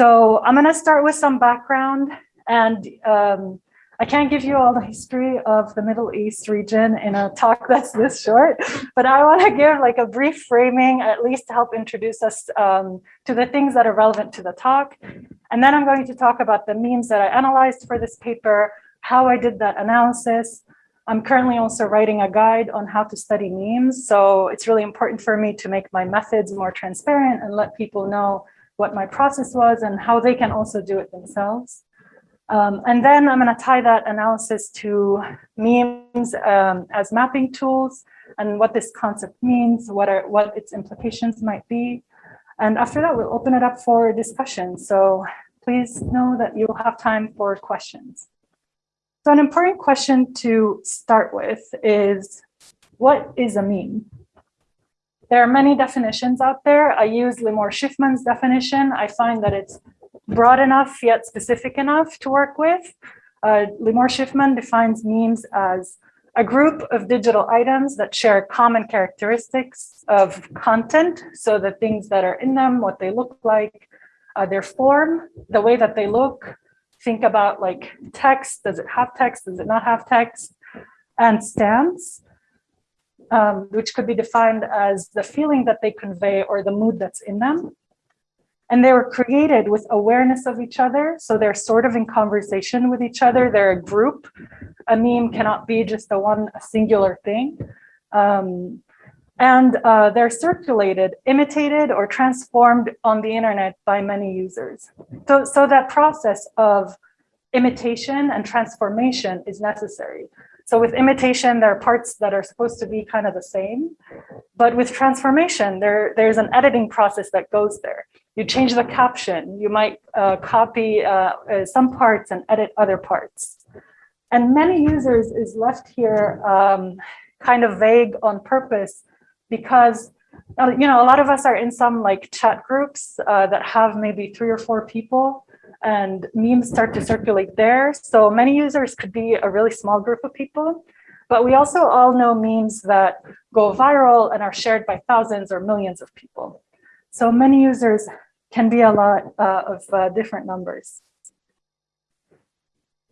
So I'm going to start with some background and um, I can't give you all the history of the Middle East region in a talk that's this short, but I want to give like a brief framing, at least to help introduce us um, to the things that are relevant to the talk. And then I'm going to talk about the memes that I analyzed for this paper, how I did that analysis. I'm currently also writing a guide on how to study memes. So it's really important for me to make my methods more transparent and let people know what my process was and how they can also do it themselves. Um, and then I'm going to tie that analysis to memes um, as mapping tools and what this concept means, what are what its implications might be. And after that, we'll open it up for discussion. So please know that you'll have time for questions. So an important question to start with is, what is a meme? There are many definitions out there. I use Limor Shifman's definition. I find that it's broad enough yet specific enough to work with. Uh, Limor Shifman defines memes as a group of digital items that share common characteristics of content. So the things that are in them, what they look like, uh, their form, the way that they look. Think about like text, does it have text, does it not have text? And stance, um, which could be defined as the feeling that they convey or the mood that's in them. And they were created with awareness of each other. So they're sort of in conversation with each other. They're a group. A meme cannot be just a one a singular thing. Um, and uh, they're circulated, imitated, or transformed on the internet by many users. So, so that process of imitation and transformation is necessary. So with imitation, there are parts that are supposed to be kind of the same, but with transformation, there, there's an editing process that goes there. You change the caption, you might uh, copy uh, uh, some parts and edit other parts. And many users is left here um, kind of vague on purpose because uh, you know, a lot of us are in some like chat groups uh, that have maybe three or four people and memes start to circulate there. So many users could be a really small group of people, but we also all know memes that go viral and are shared by thousands or millions of people. So many users can be a lot uh, of uh, different numbers.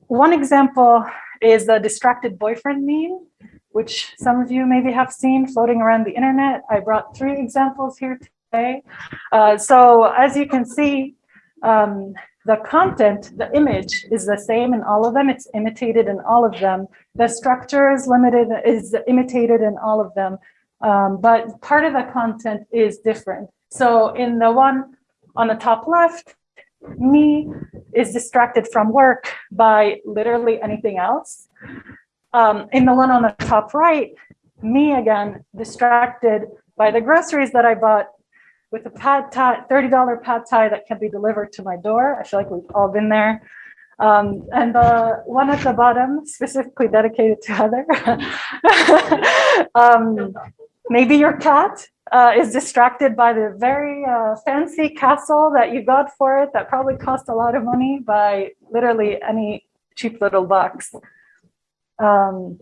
One example is the distracted boyfriend meme, which some of you maybe have seen floating around the internet. I brought three examples here today. Uh, so as you can see, um, the content, the image is the same in all of them. It's imitated in all of them. The structure is limited, is imitated in all of them. Um, but part of the content is different. So in the one on the top left, me is distracted from work by literally anything else. Um, in the one on the top right, me again, distracted by the groceries that I bought with a pad thai, $30 pad thai that can be delivered to my door. I feel like we've all been there. Um, and the one at the bottom, specifically dedicated to Heather. um, maybe your cat uh, is distracted by the very uh, fancy castle that you got for it that probably cost a lot of money by literally any cheap little box. Um,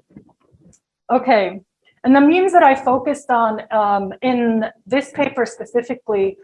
okay, and the memes that I focused on um, in this paper specifically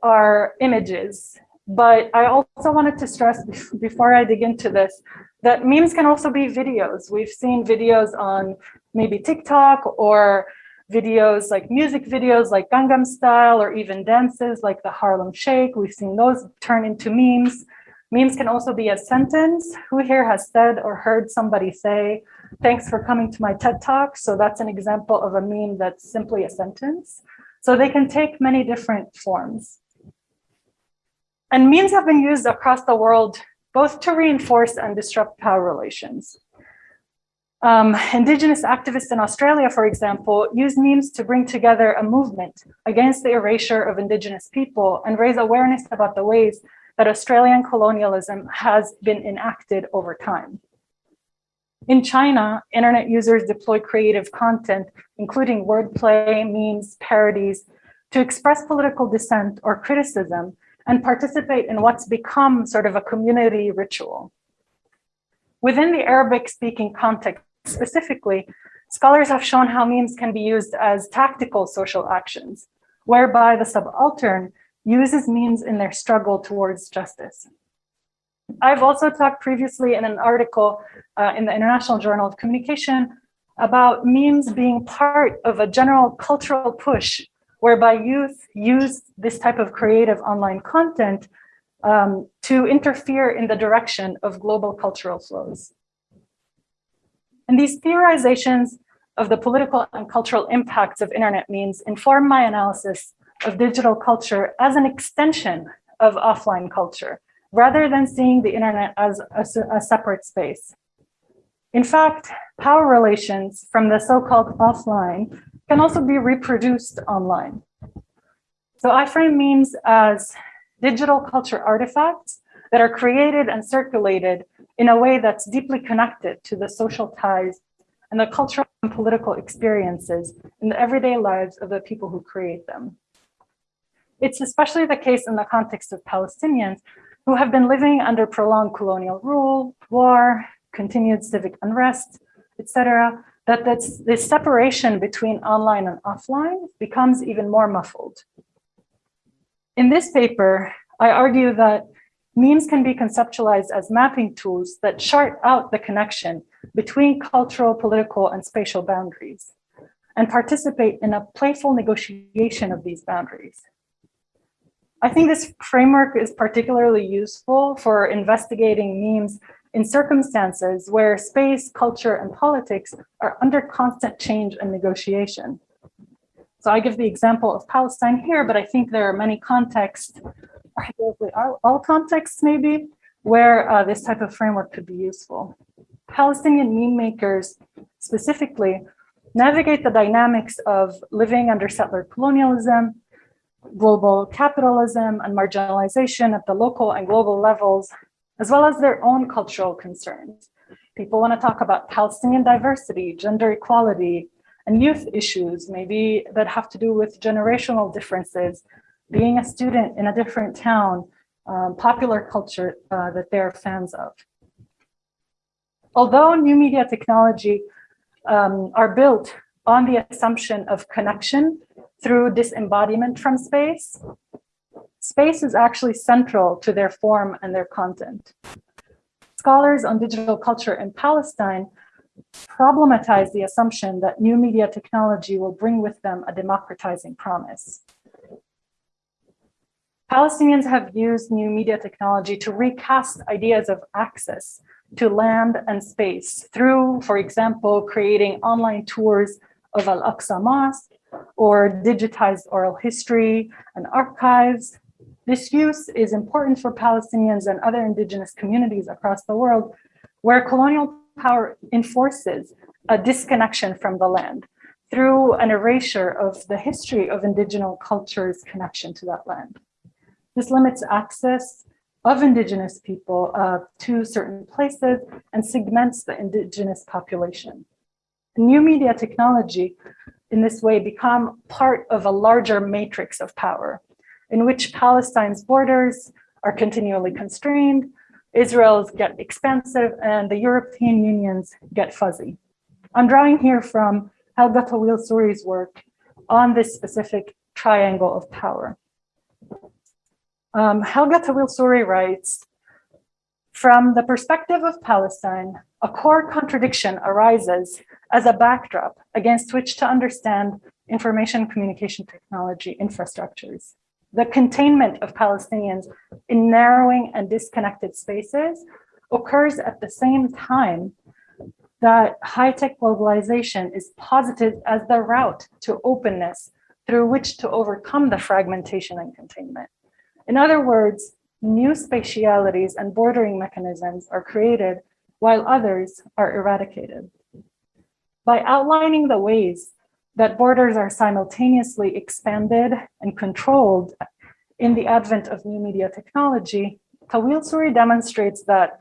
are images. But I also wanted to stress before I dig into this, that memes can also be videos. We've seen videos on maybe TikTok or videos like music videos like Gangnam Style or even dances like the Harlem Shake. We've seen those turn into memes. Memes can also be a sentence. Who here has said or heard somebody say, thanks for coming to my TED Talk. So that's an example of a meme that's simply a sentence. So they can take many different forms. And memes have been used across the world, both to reinforce and disrupt power relations. Um, indigenous activists in Australia, for example, use memes to bring together a movement against the erasure of indigenous people and raise awareness about the ways that Australian colonialism has been enacted over time. In China, internet users deploy creative content, including wordplay, memes, parodies, to express political dissent or criticism and participate in what's become sort of a community ritual. Within the Arabic-speaking context specifically, scholars have shown how memes can be used as tactical social actions, whereby the subaltern uses memes in their struggle towards justice. I've also talked previously in an article uh, in the International Journal of Communication about memes being part of a general cultural push whereby youth use this type of creative online content um, to interfere in the direction of global cultural flows. And these theorizations of the political and cultural impacts of internet memes inform my analysis of digital culture as an extension of offline culture, rather than seeing the internet as a, a separate space. In fact, power relations from the so-called offline can also be reproduced online. So I frame memes as digital culture artifacts that are created and circulated in a way that's deeply connected to the social ties and the cultural and political experiences in the everyday lives of the people who create them. It's especially the case in the context of Palestinians who have been living under prolonged colonial rule, war, continued civic unrest, etc., that this, this separation between online and offline becomes even more muffled. In this paper, I argue that memes can be conceptualized as mapping tools that chart out the connection between cultural, political, and spatial boundaries and participate in a playful negotiation of these boundaries. I think this framework is particularly useful for investigating memes in circumstances where space, culture, and politics are under constant change and negotiation. So I give the example of Palestine here, but I think there are many contexts, all contexts maybe, where uh, this type of framework could be useful. Palestinian meme makers specifically navigate the dynamics of living under settler colonialism, global capitalism and marginalization at the local and global levels, as well as their own cultural concerns. People want to talk about Palestinian diversity, gender equality, and youth issues, maybe that have to do with generational differences, being a student in a different town, um, popular culture uh, that they're fans of. Although new media technology um, are built on the assumption of connection through disembodiment from space, space is actually central to their form and their content. Scholars on digital culture in Palestine problematize the assumption that new media technology will bring with them a democratizing promise. Palestinians have used new media technology to recast ideas of access to land and space through, for example, creating online tours of Al-Aqsa Mosque or digitized oral history and archives. This use is important for Palestinians and other indigenous communities across the world where colonial power enforces a disconnection from the land through an erasure of the history of indigenous culture's connection to that land. This limits access of indigenous people uh, to certain places and segments the indigenous population. New media technology in this way become part of a larger matrix of power in which Palestine's borders are continually constrained, Israel's get expansive, and the European Union's get fuzzy. I'm drawing here from Helga Tawil Souri's work on this specific triangle of power. Um, Helga Tawil Souri writes, from the perspective of Palestine, a core contradiction arises as a backdrop against which to understand information communication technology infrastructures. The containment of Palestinians in narrowing and disconnected spaces occurs at the same time that high-tech globalization is posited as the route to openness through which to overcome the fragmentation and containment. In other words, new spatialities and bordering mechanisms are created while others are eradicated. By outlining the ways that borders are simultaneously expanded and controlled in the advent of new media technology, Tawil Souri demonstrates that,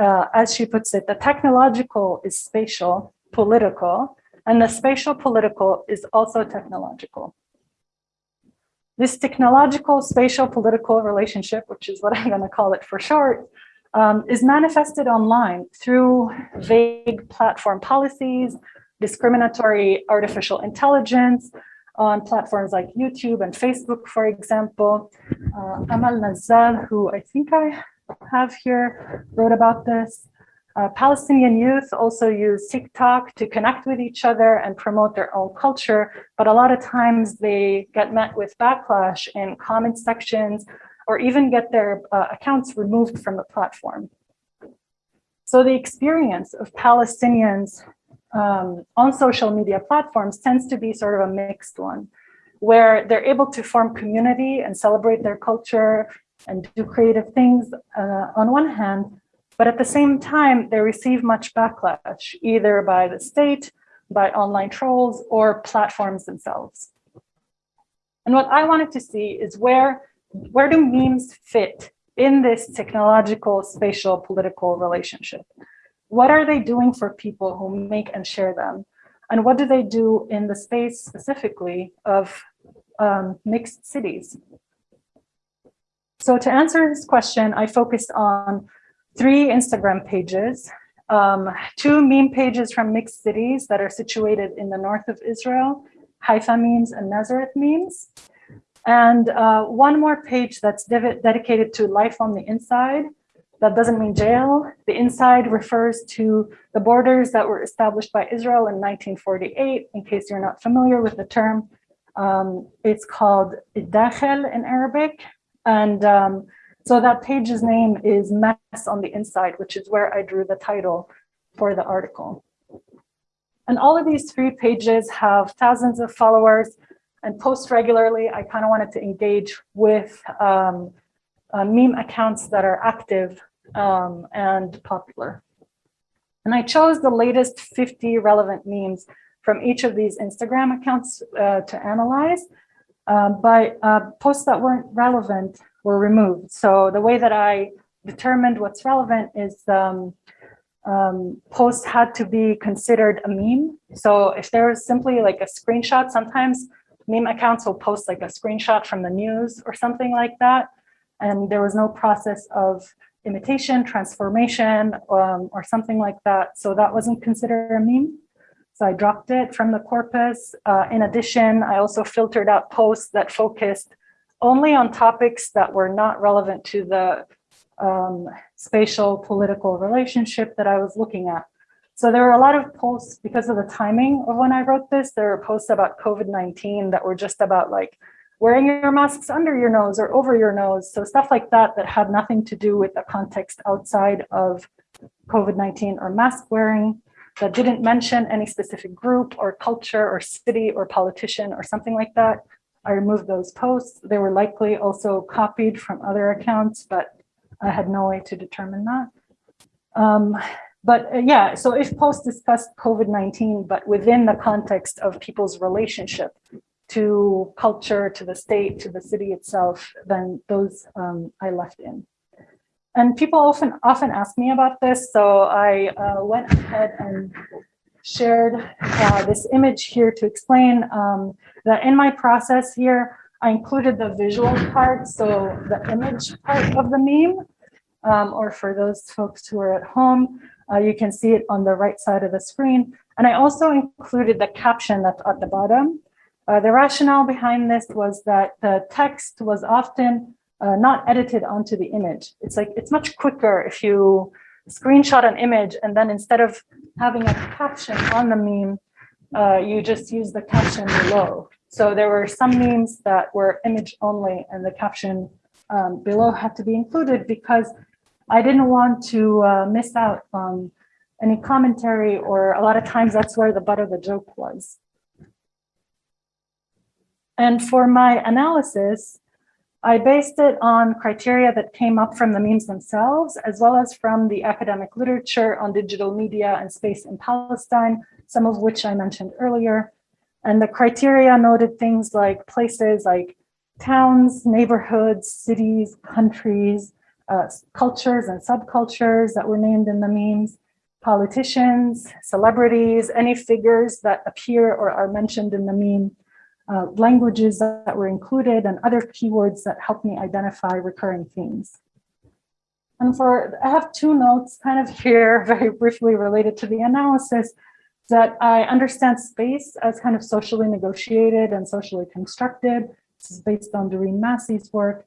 uh, as she puts it, the technological is spatial, political, and the spatial political is also technological. This technological spatial political relationship, which is what I'm going to call it for short, um, is manifested online through vague platform policies, discriminatory artificial intelligence, on platforms like YouTube and Facebook, for example. Uh, Amal Nazzal, who I think I have here, wrote about this. Uh, Palestinian youth also use TikTok to connect with each other and promote their own culture, but a lot of times they get met with backlash in comment sections or even get their uh, accounts removed from the platform. So the experience of Palestinians um, on social media platforms tends to be sort of a mixed one, where they're able to form community and celebrate their culture and do creative things uh, on one hand, but at the same time, they receive much backlash, either by the state, by online trolls, or platforms themselves. And what I wanted to see is where, where do memes fit in this technological, spatial, political relationship? What are they doing for people who make and share them? And what do they do in the space specifically of um, mixed cities? So to answer this question, I focused on three Instagram pages, um, two meme pages from mixed cities that are situated in the north of Israel, Haifa memes and Nazareth memes, and uh, one more page that's dedicated to life on the inside. That doesn't mean jail. The inside refers to the borders that were established by Israel in 1948, in case you're not familiar with the term. Um, it's called Dakhel in Arabic. And um, so that page's name is Mess on the Inside, which is where I drew the title for the article. And all of these three pages have thousands of followers and post regularly. I kind of wanted to engage with um, uh, meme accounts that are active um, and popular. And I chose the latest 50 relevant memes from each of these Instagram accounts uh, to analyze. Uh, but uh, posts that weren't relevant were removed. So the way that I determined what's relevant is um, um, posts had to be considered a meme. So if there was simply like a screenshot, sometimes meme accounts will post like a screenshot from the news or something like that. And there was no process of imitation, transformation, um, or something like that. So that wasn't considered a meme. So I dropped it from the corpus. Uh, in addition, I also filtered out posts that focused only on topics that were not relevant to the um, spatial political relationship that I was looking at. So there were a lot of posts because of the timing of when I wrote this, there were posts about COVID-19 that were just about like wearing your masks under your nose or over your nose. So stuff like that that had nothing to do with the context outside of COVID-19 or mask wearing that didn't mention any specific group or culture or city or politician or something like that. I removed those posts. They were likely also copied from other accounts, but I had no way to determine that. Um, but uh, yeah, so if Post discussed COVID-19, but within the context of people's relationship to culture, to the state, to the city itself, then those um, I left in. And people often often ask me about this, so I uh, went ahead and shared uh, this image here to explain um, that in my process here, I included the visual part, so the image part of the meme, um, or for those folks who are at home, uh, you can see it on the right side of the screen. And I also included the caption at the bottom. Uh, the rationale behind this was that the text was often uh, not edited onto the image. It's like, it's much quicker if you screenshot an image and then instead of having a caption on the meme, uh, you just use the caption below. So there were some memes that were image only and the caption um, below had to be included because I didn't want to uh, miss out on any commentary or a lot of times that's where the butt of the joke was. And for my analysis, I based it on criteria that came up from the memes themselves, as well as from the academic literature on digital media and space in Palestine, some of which I mentioned earlier. And the criteria noted things like places like towns, neighborhoods, cities, countries, uh, cultures and subcultures that were named in the memes, politicians, celebrities, any figures that appear or are mentioned in the meme, uh, languages that were included, and other keywords that help me identify recurring themes. And for, I have two notes kind of here, very briefly related to the analysis. that I understand space as kind of socially negotiated and socially constructed. This is based on Doreen Massey's work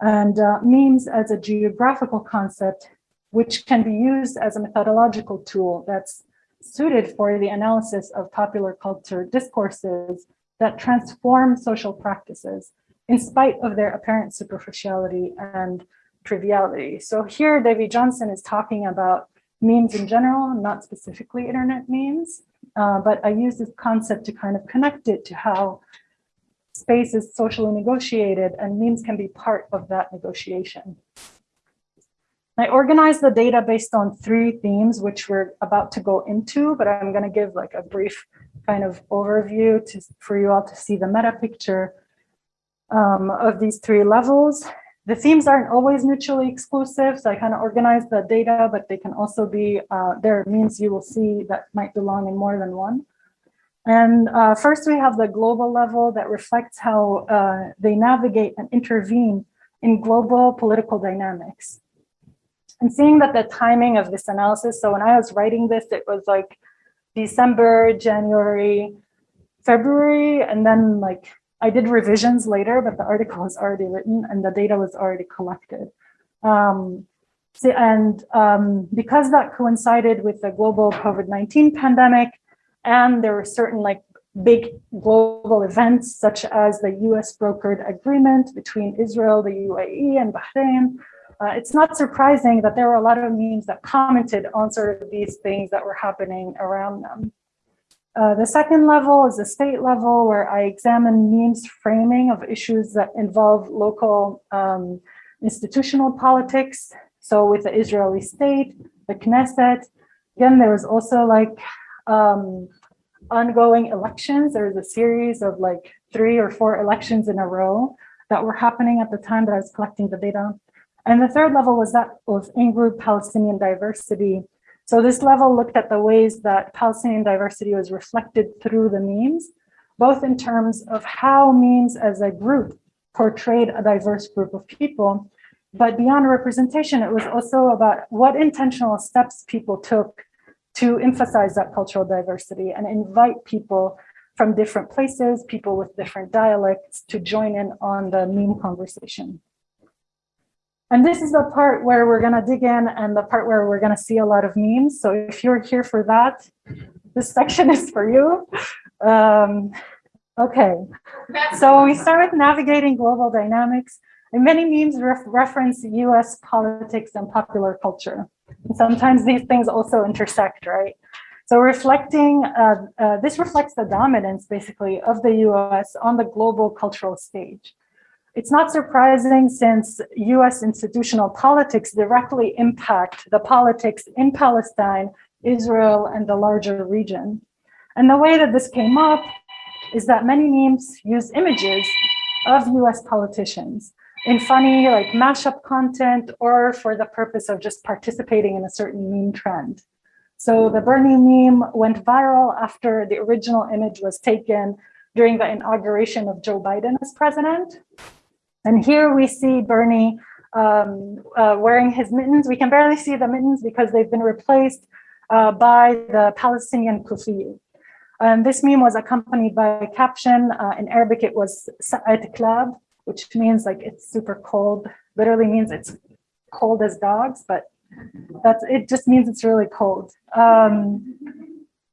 and uh, memes as a geographical concept, which can be used as a methodological tool that's suited for the analysis of popular culture discourses that transform social practices in spite of their apparent superficiality and triviality. So here Davi Johnson is talking about memes in general, not specifically internet memes, uh, but I use this concept to kind of connect it to how space is socially negotiated and memes can be part of that negotiation. I organized the data based on three themes, which we're about to go into, but I'm going to give like a brief kind of overview to, for you all to see the meta picture um, of these three levels. The themes aren't always mutually exclusive, so I kind of organized the data, but they can also be, uh, there are memes you will see that might belong in more than one. And uh, first we have the global level that reflects how uh, they navigate and intervene in global political dynamics. And seeing that the timing of this analysis, so when I was writing this, it was like December, January, February, and then like I did revisions later, but the article was already written and the data was already collected. Um, so, and um, because that coincided with the global COVID-19 pandemic, and there were certain like big global events, such as the US brokered agreement between Israel, the UAE, and Bahrain, uh, it's not surprising that there were a lot of memes that commented on sort of these things that were happening around them. Uh, the second level is the state level where I examine memes framing of issues that involve local um, institutional politics. So with the Israeli state, the Knesset, again, there was also like um, ongoing elections. There was a series of like three or four elections in a row that were happening at the time that I was collecting the data. And the third level was that of in-group Palestinian diversity so this level looked at the ways that Palestinian diversity was reflected through the memes, both in terms of how memes as a group portrayed a diverse group of people, but beyond representation, it was also about what intentional steps people took to emphasize that cultural diversity and invite people from different places, people with different dialects to join in on the meme conversation. And this is the part where we're going to dig in and the part where we're going to see a lot of memes. So if you're here for that, this section is for you. Um, okay, so we start with navigating global dynamics. And many memes ref reference US politics and popular culture. Sometimes these things also intersect, right? So reflecting, uh, uh, this reflects the dominance basically of the US on the global cultural stage. It's not surprising since US institutional politics directly impact the politics in Palestine, Israel, and the larger region. And the way that this came up is that many memes use images of US politicians in funny like mashup content or for the purpose of just participating in a certain meme trend. So the Bernie meme went viral after the original image was taken during the inauguration of Joe Biden as president. And here we see Bernie um, uh, wearing his mittens. We can barely see the mittens because they've been replaced uh, by the Palestinian kufi. And this meme was accompanied by a caption. Uh, in Arabic, it was Sa'at Klab, which means like it's super cold. Literally means it's cold as dogs, but that's it just means it's really cold. Um,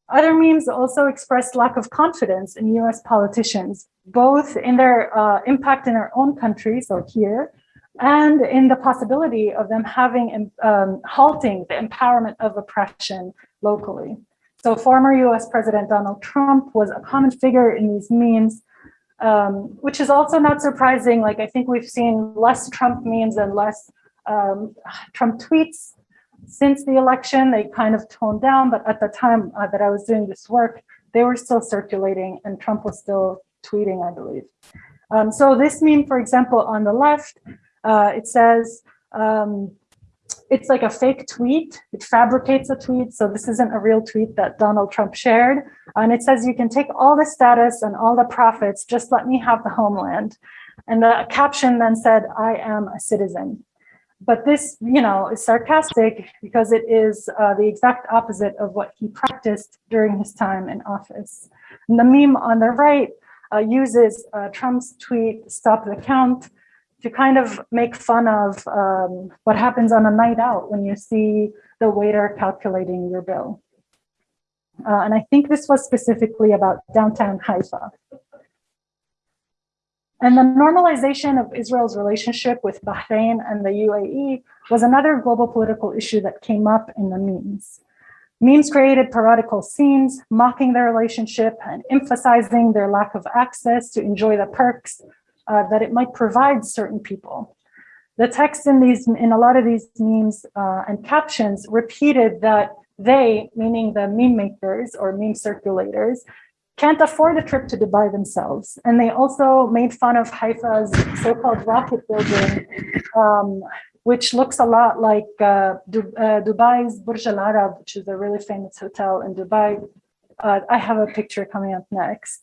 other memes also expressed lack of confidence in US politicians, both in their uh, impact in their own country, so here, and in the possibility of them having um, halting the empowerment of oppression locally. So former US President Donald Trump was a common figure in these memes, um, which is also not surprising. Like I think we've seen less Trump memes and less um, Trump tweets since the election, they kind of toned down, but at the time uh, that I was doing this work, they were still circulating and Trump was still tweeting, I believe. Um, so this meme, for example, on the left, uh, it says, um, it's like a fake tweet. It fabricates a tweet. So this isn't a real tweet that Donald Trump shared. And it says, you can take all the status and all the profits, just let me have the homeland. And the caption then said, I am a citizen. but this, you know, is sarcastic because it is uh, the exact opposite of what he practiced during his time in office. And the meme on the right uh, uses uh, Trump's tweet, stop the count, to kind of make fun of um, what happens on a night out when you see the waiter calculating your bill. Uh, and I think this was specifically about downtown Haifa. And the normalization of Israel's relationship with Bahrain and the UAE was another global political issue that came up in the memes. Memes created parodical scenes, mocking their relationship and emphasizing their lack of access to enjoy the perks uh, that it might provide certain people. The text in these, in a lot of these memes uh, and captions repeated that they, meaning the meme makers or meme circulators, can't afford a trip to Dubai themselves. And they also made fun of Haifa's so-called rocket building, um, which looks a lot like uh, du uh, Dubai's Burj Al Arab, which is a really famous hotel in Dubai. Uh, I have a picture coming up next.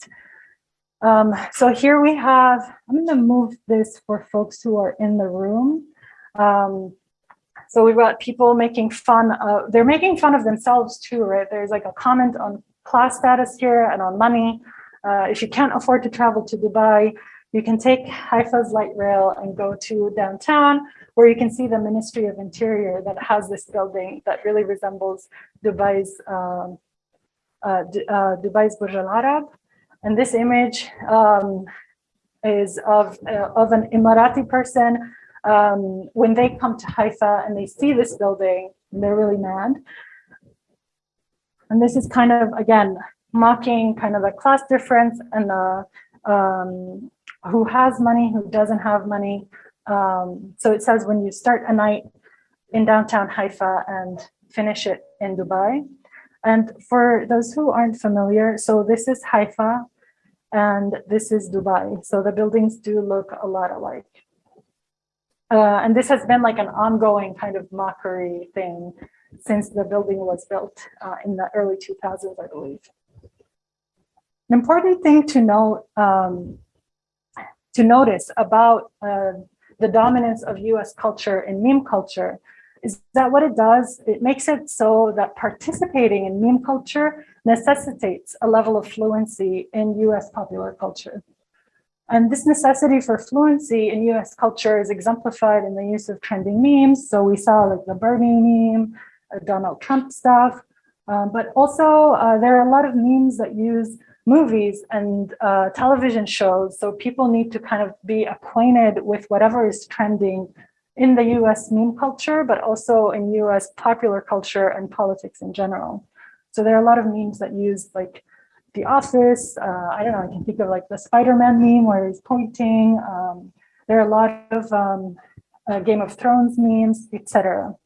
Um, so here we have, I'm going to move this for folks who are in the room. Um, so we've got people making fun of, they're making fun of themselves too, right? There's like a comment on class status here and on money. Uh, if you can't afford to travel to Dubai, you can take Haifa's light rail and go to downtown where you can see the Ministry of Interior that has this building that really resembles Dubai's um, uh, uh, Dubai's Burj Al Arab. And this image um, is of, uh, of an Emirati person um, when they come to Haifa and they see this building, they're really mad. And this is kind of, again, mocking kind of the class difference and the um, who has money, who doesn't have money. Um, so it says when you start a night in downtown Haifa and finish it in Dubai. And for those who aren't familiar, so this is Haifa and this is Dubai. So the buildings do look a lot alike. Uh, and this has been like an ongoing kind of mockery thing since the building was built uh, in the early 2000s, I believe. An important thing to note, um, to notice about uh, the dominance of US culture in meme culture is that what it does, it makes it so that participating in meme culture necessitates a level of fluency in US popular culture. And this necessity for fluency in US culture is exemplified in the use of trending memes. So we saw like the Bernie meme, uh, Donald Trump stuff, um, but also uh, there are a lot of memes that use movies and uh, television shows. So people need to kind of be acquainted with whatever is trending in the US meme culture, but also in US popular culture and politics in general. So there are a lot of memes that use like The Office. Uh, I don't know, I can think of like the Spider-Man meme where he's pointing. Um, there are a lot of um, uh, Game of Thrones memes, etc.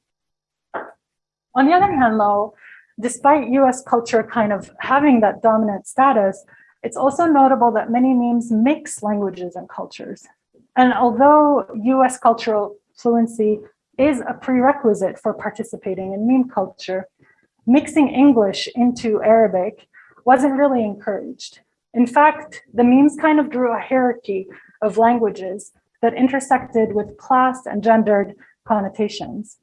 On the other hand, though, despite US culture kind of having that dominant status, it's also notable that many memes mix languages and cultures. And although US cultural fluency is a prerequisite for participating in meme culture, mixing English into Arabic wasn't really encouraged. In fact, the memes kind of drew a hierarchy of languages that intersected with class and gendered connotations.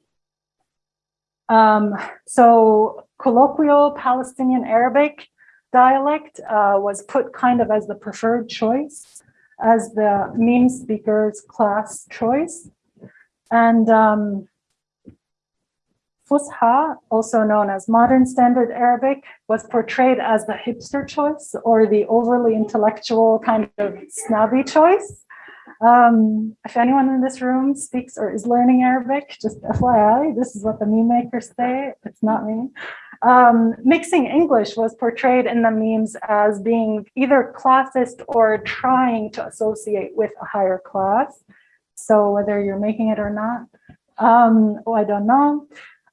Um, so colloquial Palestinian Arabic dialect uh, was put kind of as the preferred choice, as the meme speakers class choice. And um, Fusha, also known as Modern Standard Arabic, was portrayed as the hipster choice or the overly intellectual kind of snobby choice. Um, if anyone in this room speaks or is learning Arabic, just FYI, this is what the meme makers say, it's not me. Um, mixing English was portrayed in the memes as being either classist or trying to associate with a higher class. So whether you're making it or not, um, oh, I don't know.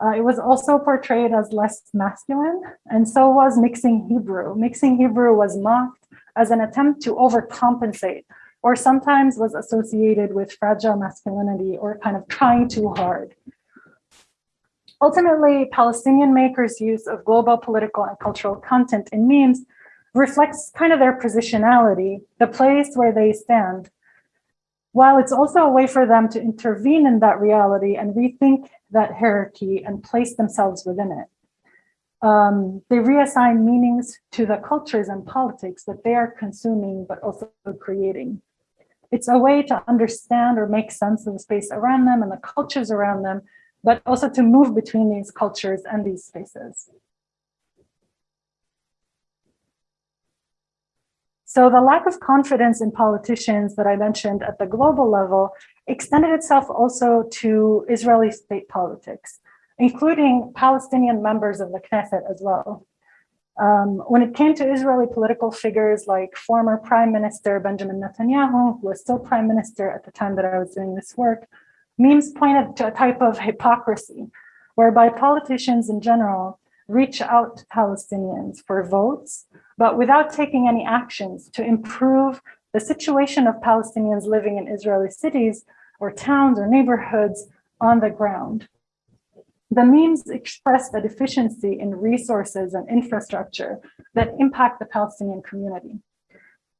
Uh, it was also portrayed as less masculine, and so was mixing Hebrew. Mixing Hebrew was mocked as an attempt to overcompensate, or sometimes was associated with fragile masculinity or kind of trying too hard. Ultimately, Palestinian makers' use of global political and cultural content in memes reflects kind of their positionality, the place where they stand, while it's also a way for them to intervene in that reality and rethink that hierarchy and place themselves within it. Um, they reassign meanings to the cultures and politics that they are consuming, but also creating. It's a way to understand or make sense of the space around them and the cultures around them, but also to move between these cultures and these spaces. So the lack of confidence in politicians that I mentioned at the global level extended itself also to Israeli state politics, including Palestinian members of the Knesset as well. Um, when it came to Israeli political figures like former Prime Minister Benjamin Netanyahu, who was still Prime Minister at the time that I was doing this work, memes pointed to a type of hypocrisy whereby politicians in general reach out to Palestinians for votes but without taking any actions to improve the situation of Palestinians living in Israeli cities or towns or neighborhoods on the ground. The memes express the deficiency in resources and infrastructure that impact the Palestinian community.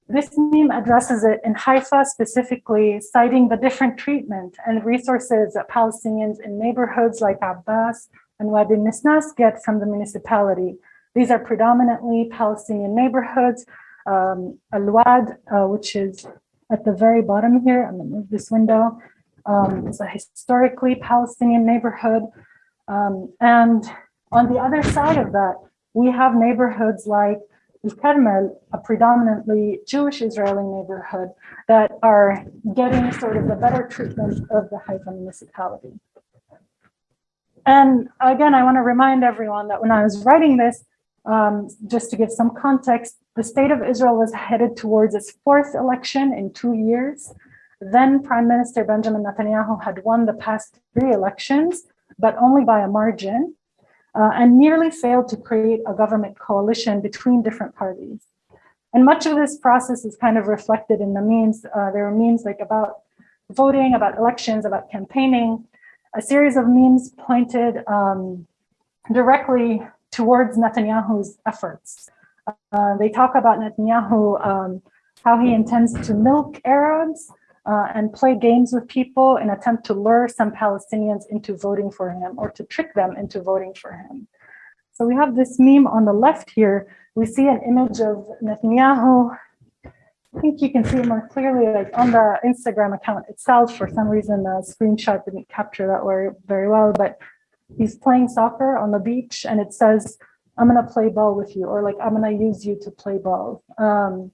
This meme addresses it in Haifa specifically, citing the different treatment and resources that Palestinians in neighborhoods like Abbas and Wadi Nisnas get from the municipality, these are predominantly Palestinian neighborhoods. Um, Al-Wad, uh, which is at the very bottom here, I'm gonna move this window, um, it's a historically Palestinian neighborhood. Um, and on the other side of that, we have neighborhoods like Al-Karmel, a predominantly Jewish Israeli neighborhood that are getting sort of the better treatment of the Haifa municipality. And again, I wanna remind everyone that when I was writing this, um, just to give some context, the state of Israel was headed towards its fourth election in two years. Then Prime Minister Benjamin Netanyahu had won the past three elections, but only by a margin, uh, and nearly failed to create a government coalition between different parties. And much of this process is kind of reflected in the memes. Uh, there are memes like about voting, about elections, about campaigning. A series of memes pointed um, directly towards Netanyahu's efforts. Uh, they talk about Netanyahu, um, how he intends to milk Arabs uh, and play games with people in attempt to lure some Palestinians into voting for him or to trick them into voting for him. So we have this meme on the left here. We see an image of Netanyahu. I think you can see it more clearly like on the Instagram account itself. For some reason, the screenshot didn't capture that very well, but he's playing soccer on the beach and it says, I'm gonna play ball with you, or like, I'm gonna use you to play ball. Um,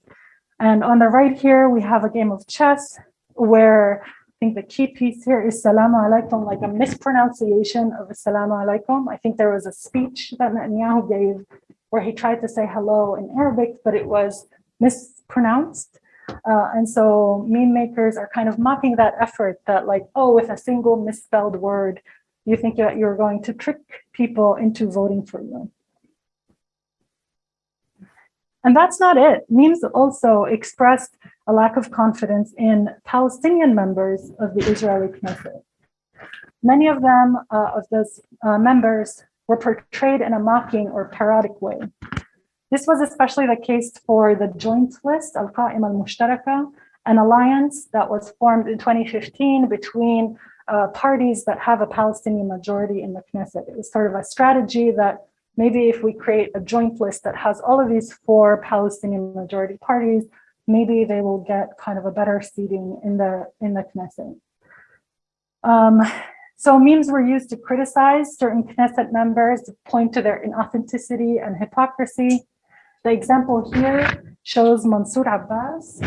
and on the right here, we have a game of chess where I think the key piece here is Salamu alaikum, like a mispronunciation of Assalamu alaikum. I think there was a speech that Netanyahu gave where he tried to say hello in Arabic, but it was mispronounced. Uh, and so meme makers are kind of mocking that effort that like, oh, with a single misspelled word, you think that you're going to trick people into voting for you. And that's not it. Memes also expressed a lack of confidence in Palestinian members of the Israeli Knesset. Many of them, uh, of those uh, members, were portrayed in a mocking or parodic way. This was especially the case for the joint list, Al-Qa'im al-Mushtaraka, an alliance that was formed in 2015 between uh, parties that have a Palestinian majority in the Knesset. It was sort of a strategy that maybe if we create a joint list that has all of these four Palestinian majority parties, maybe they will get kind of a better seating in the in the Knesset. Um, so memes were used to criticize certain Knesset members, to point to their inauthenticity and hypocrisy. The example here shows Mansour Abbas,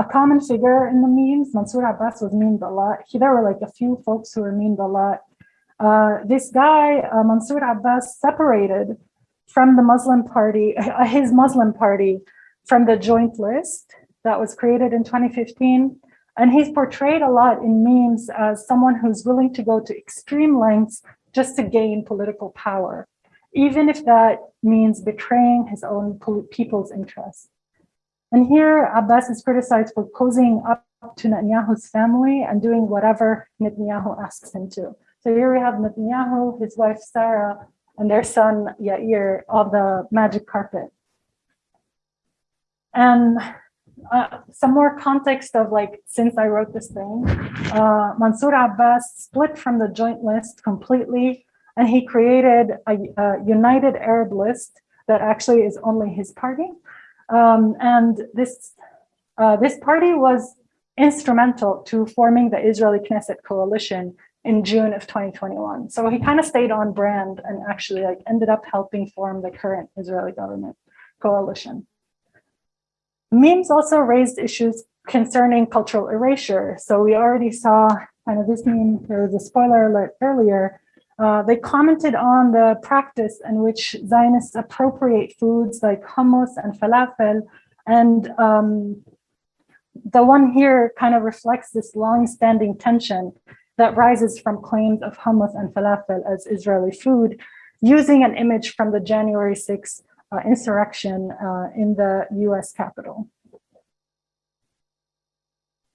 a common figure in the memes. Mansour Abbas was memed a lot. He, there were like a few folks who were memed a lot. Uh, this guy, uh, Mansour Abbas, separated from the Muslim party, uh, his Muslim party, from the joint list that was created in 2015. And he's portrayed a lot in memes as someone who's willing to go to extreme lengths just to gain political power, even if that means betraying his own people's interests. And here Abbas is criticized for cozying up to Netanyahu's family and doing whatever Netanyahu asks him to. So here we have Netanyahu, his wife Sarah, and their son Yair on the magic carpet. And uh, some more context of like, since I wrote this thing, uh, Mansour Abbas split from the joint list completely, and he created a, a united Arab list that actually is only his party. Um, and this, uh, this party was instrumental to forming the Israeli Knesset coalition in June of 2021. So he kind of stayed on brand and actually like ended up helping form the current Israeli government coalition. Memes also raised issues concerning cultural erasure. So we already saw kind of this meme, there was a spoiler alert earlier. Uh, they commented on the practice in which Zionists appropriate foods like hummus and falafel. And um, the one here kind of reflects this long-standing tension that rises from claims of hummus and falafel as Israeli food, using an image from the January 6th uh, insurrection uh, in the US Capitol.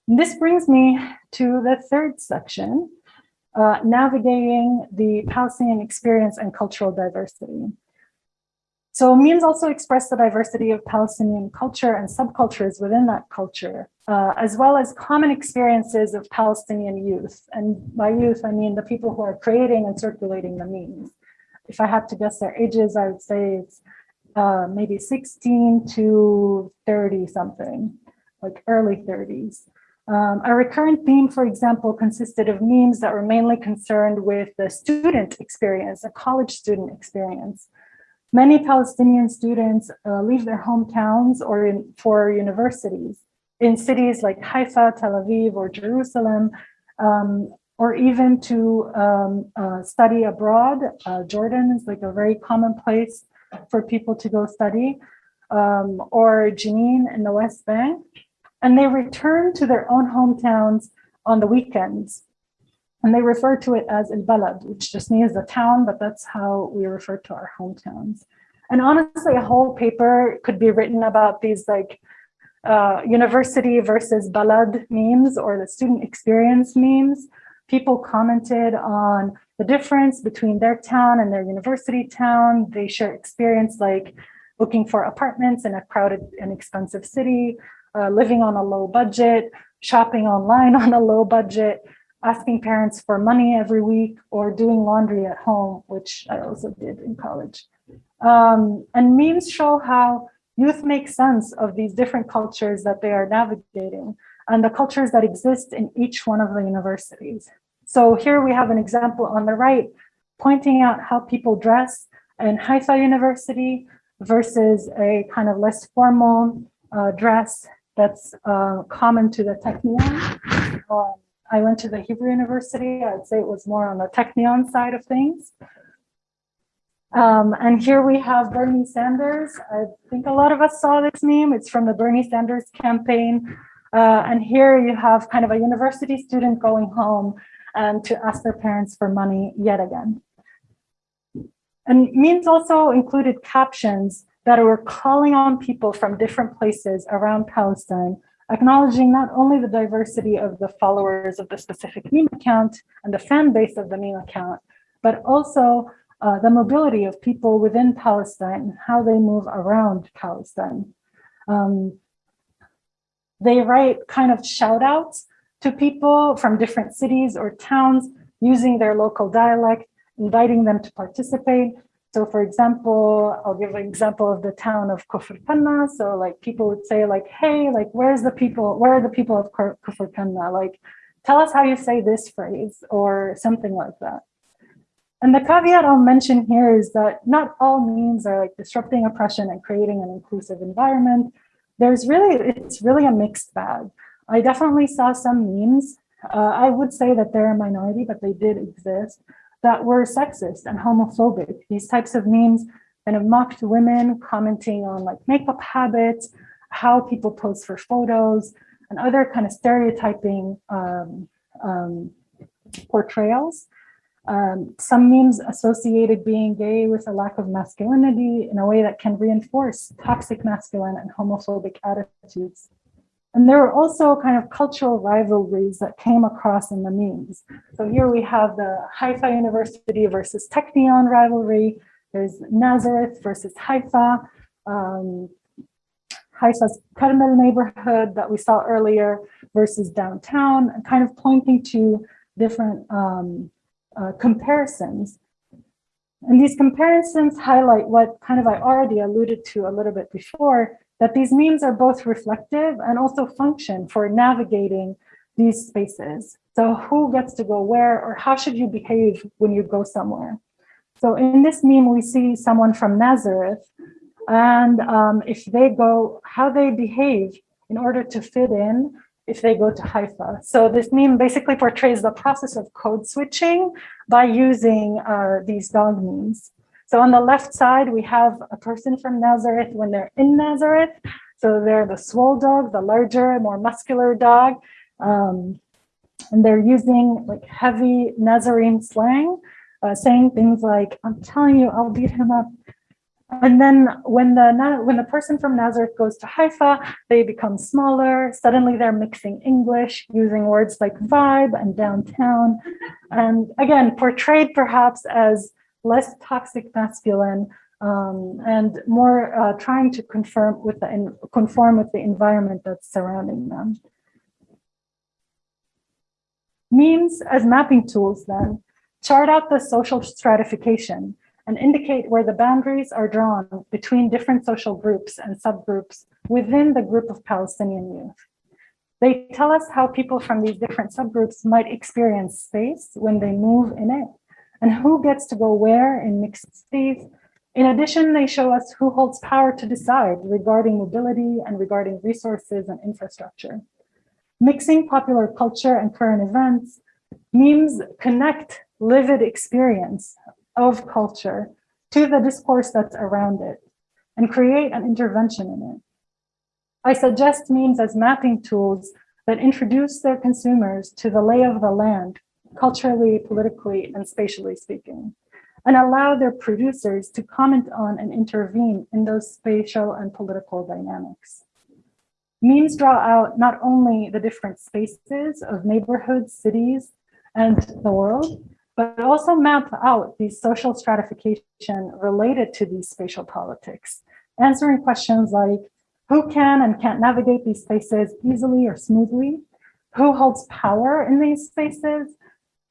This brings me to the third section, uh, navigating the Palestinian experience and cultural diversity. So memes also express the diversity of Palestinian culture and subcultures within that culture, uh, as well as common experiences of Palestinian youth. And by youth, I mean the people who are creating and circulating the memes. If I had to guess their ages, I would say it's uh, maybe 16 to 30 something, like early 30s. Um, a recurrent theme, for example, consisted of memes that were mainly concerned with the student experience, a college student experience. Many Palestinian students uh, leave their hometowns or in, for universities in cities like Haifa, Tel Aviv, or Jerusalem, um, or even to um, uh, study abroad. Uh, Jordan is like a very common place for people to go study, um, or Jenin in the West Bank. And they return to their own hometowns on the weekends and they refer to it as El Balad, which just means the town, but that's how we refer to our hometowns. And honestly, a whole paper could be written about these like uh, university versus Balad memes or the student experience memes. People commented on the difference between their town and their university town. They share experience like looking for apartments in a crowded and expensive city, uh, living on a low budget, shopping online on a low budget, asking parents for money every week or doing laundry at home, which I also did in college. Um, and memes show how youth make sense of these different cultures that they are navigating and the cultures that exist in each one of the universities. So here we have an example on the right, pointing out how people dress in Haifa University versus a kind of less formal uh, dress that's uh, common to the Technion. Um, I went to the Hebrew University. I'd say it was more on the Technion side of things. Um, and here we have Bernie Sanders. I think a lot of us saw this meme. It's from the Bernie Sanders campaign. Uh, and here you have kind of a university student going home and to ask their parents for money yet again. And memes also included captions that were calling on people from different places around Palestine acknowledging not only the diversity of the followers of the specific meme account and the fan base of the meme account, but also uh, the mobility of people within Palestine, and how they move around Palestine. Um, they write kind of shout outs to people from different cities or towns using their local dialect, inviting them to participate, so for example, I'll give an example of the town of Kufr Kanna. So like people would say like, hey, like where's the people, where are the people of Kufr Kanna? Like, tell us how you say this phrase or something like that. And the caveat I'll mention here is that not all memes are like disrupting oppression and creating an inclusive environment. There's really, it's really a mixed bag. I definitely saw some memes. Uh, I would say that they're a minority, but they did exist that were sexist and homophobic. These types of memes kind of mocked women, commenting on like makeup habits, how people pose for photos, and other kind of stereotyping um, um, portrayals. Um, some memes associated being gay with a lack of masculinity in a way that can reinforce toxic masculine and homophobic attitudes. And there were also kind of cultural rivalries that came across in the memes. So here we have the Haifa University versus Technion rivalry. There's Nazareth versus Haifa. Um, Haifa's Carmel neighborhood that we saw earlier versus downtown, kind of pointing to different um, uh, comparisons. And these comparisons highlight what kind of I already alluded to a little bit before, that these memes are both reflective and also function for navigating these spaces. So who gets to go where or how should you behave when you go somewhere? So in this meme, we see someone from Nazareth and um, if they go, how they behave in order to fit in if they go to Haifa. So this meme basically portrays the process of code switching by using uh, these dog memes. So on the left side, we have a person from Nazareth when they're in Nazareth. So they're the swole dog, the larger, more muscular dog. Um, and they're using like heavy Nazarene slang, uh, saying things like, I'm telling you, I'll beat him up. And then when the when the person from Nazareth goes to Haifa, they become smaller. Suddenly they're mixing English, using words like vibe and downtown. And again, portrayed perhaps as less toxic masculine um, and more uh, trying to confirm with the conform with the environment that's surrounding them. Memes as mapping tools then chart out the social stratification and indicate where the boundaries are drawn between different social groups and subgroups within the group of Palestinian youth. They tell us how people from these different subgroups might experience space when they move in it, and who gets to go where in mixed cities. In addition, they show us who holds power to decide regarding mobility and regarding resources and infrastructure. Mixing popular culture and current events, memes connect lived experience of culture to the discourse that's around it and create an intervention in it. I suggest memes as mapping tools that introduce their consumers to the lay of the land, culturally, politically, and spatially speaking, and allow their producers to comment on and intervene in those spatial and political dynamics. Memes draw out not only the different spaces of neighborhoods, cities, and the world, but also map out the social stratification related to these spatial politics, answering questions like who can and can't navigate these spaces easily or smoothly, who holds power in these spaces,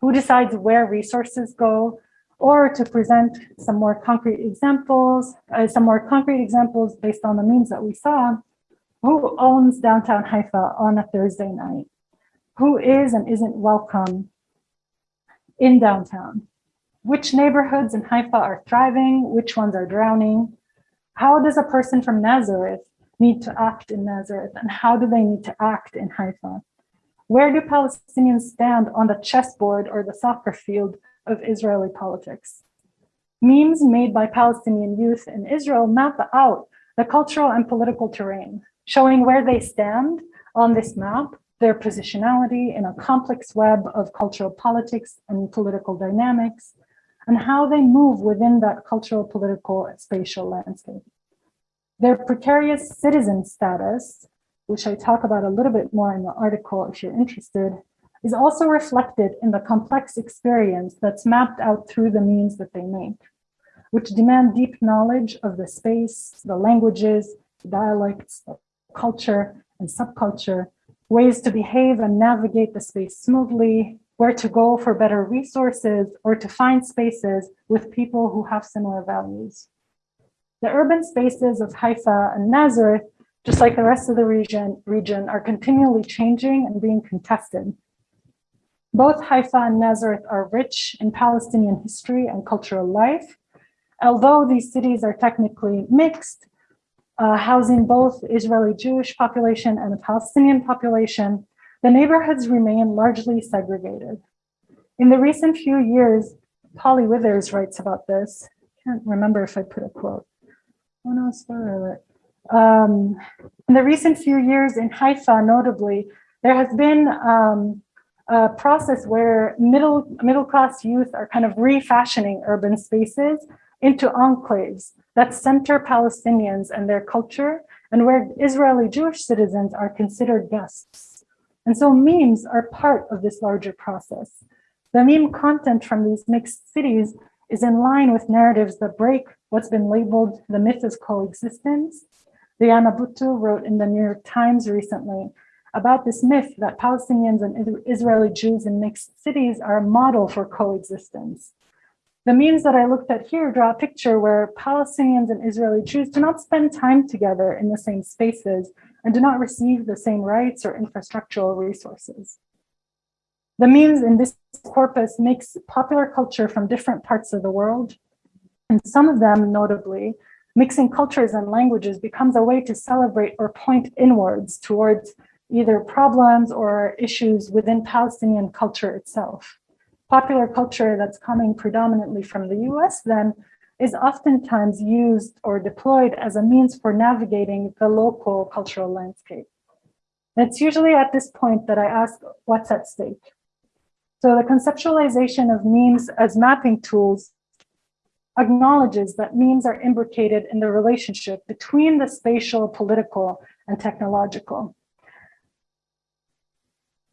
who decides where resources go, or to present some more concrete examples, uh, some more concrete examples based on the memes that we saw, who owns downtown Haifa on a Thursday night? Who is and isn't welcome in downtown. Which neighborhoods in Haifa are thriving? Which ones are drowning? How does a person from Nazareth need to act in Nazareth? And how do they need to act in Haifa? Where do Palestinians stand on the chessboard or the soccer field of Israeli politics? Memes made by Palestinian youth in Israel map out the cultural and political terrain, showing where they stand on this map their positionality in a complex web of cultural politics and political dynamics, and how they move within that cultural, political, spatial landscape. Their precarious citizen status, which I talk about a little bit more in the article if you're interested, is also reflected in the complex experience that's mapped out through the memes that they make, which demand deep knowledge of the space, the languages, dialects, culture, and subculture ways to behave and navigate the space smoothly, where to go for better resources, or to find spaces with people who have similar values. The urban spaces of Haifa and Nazareth, just like the rest of the region, region are continually changing and being contested. Both Haifa and Nazareth are rich in Palestinian history and cultural life. Although these cities are technically mixed, uh, housing both Israeli Jewish population and the Palestinian population, the neighborhoods remain largely segregated. In the recent few years, Polly Withers writes about this. Can't remember if I put a quote. Oh no, spoiler Um, in the recent few years in Haifa, notably, there has been um, a process where middle middle class youth are kind of refashioning urban spaces into enclaves that center Palestinians and their culture and where Israeli Jewish citizens are considered guests. And so memes are part of this larger process. The meme content from these mixed cities is in line with narratives that break what's been labeled the myth of coexistence. Diana Buttu wrote in the New York Times recently about this myth that Palestinians and Israeli Jews in mixed cities are a model for coexistence. The memes that I looked at here draw a picture where Palestinians and Israeli Jews do not spend time together in the same spaces and do not receive the same rights or infrastructural resources. The memes in this corpus mix popular culture from different parts of the world, and some of them, notably, mixing cultures and languages becomes a way to celebrate or point inwards towards either problems or issues within Palestinian culture itself popular culture that's coming predominantly from the US then is oftentimes used or deployed as a means for navigating the local cultural landscape. it's usually at this point that I ask what's at stake. So the conceptualization of memes as mapping tools acknowledges that memes are imbricated in the relationship between the spatial, political, and technological.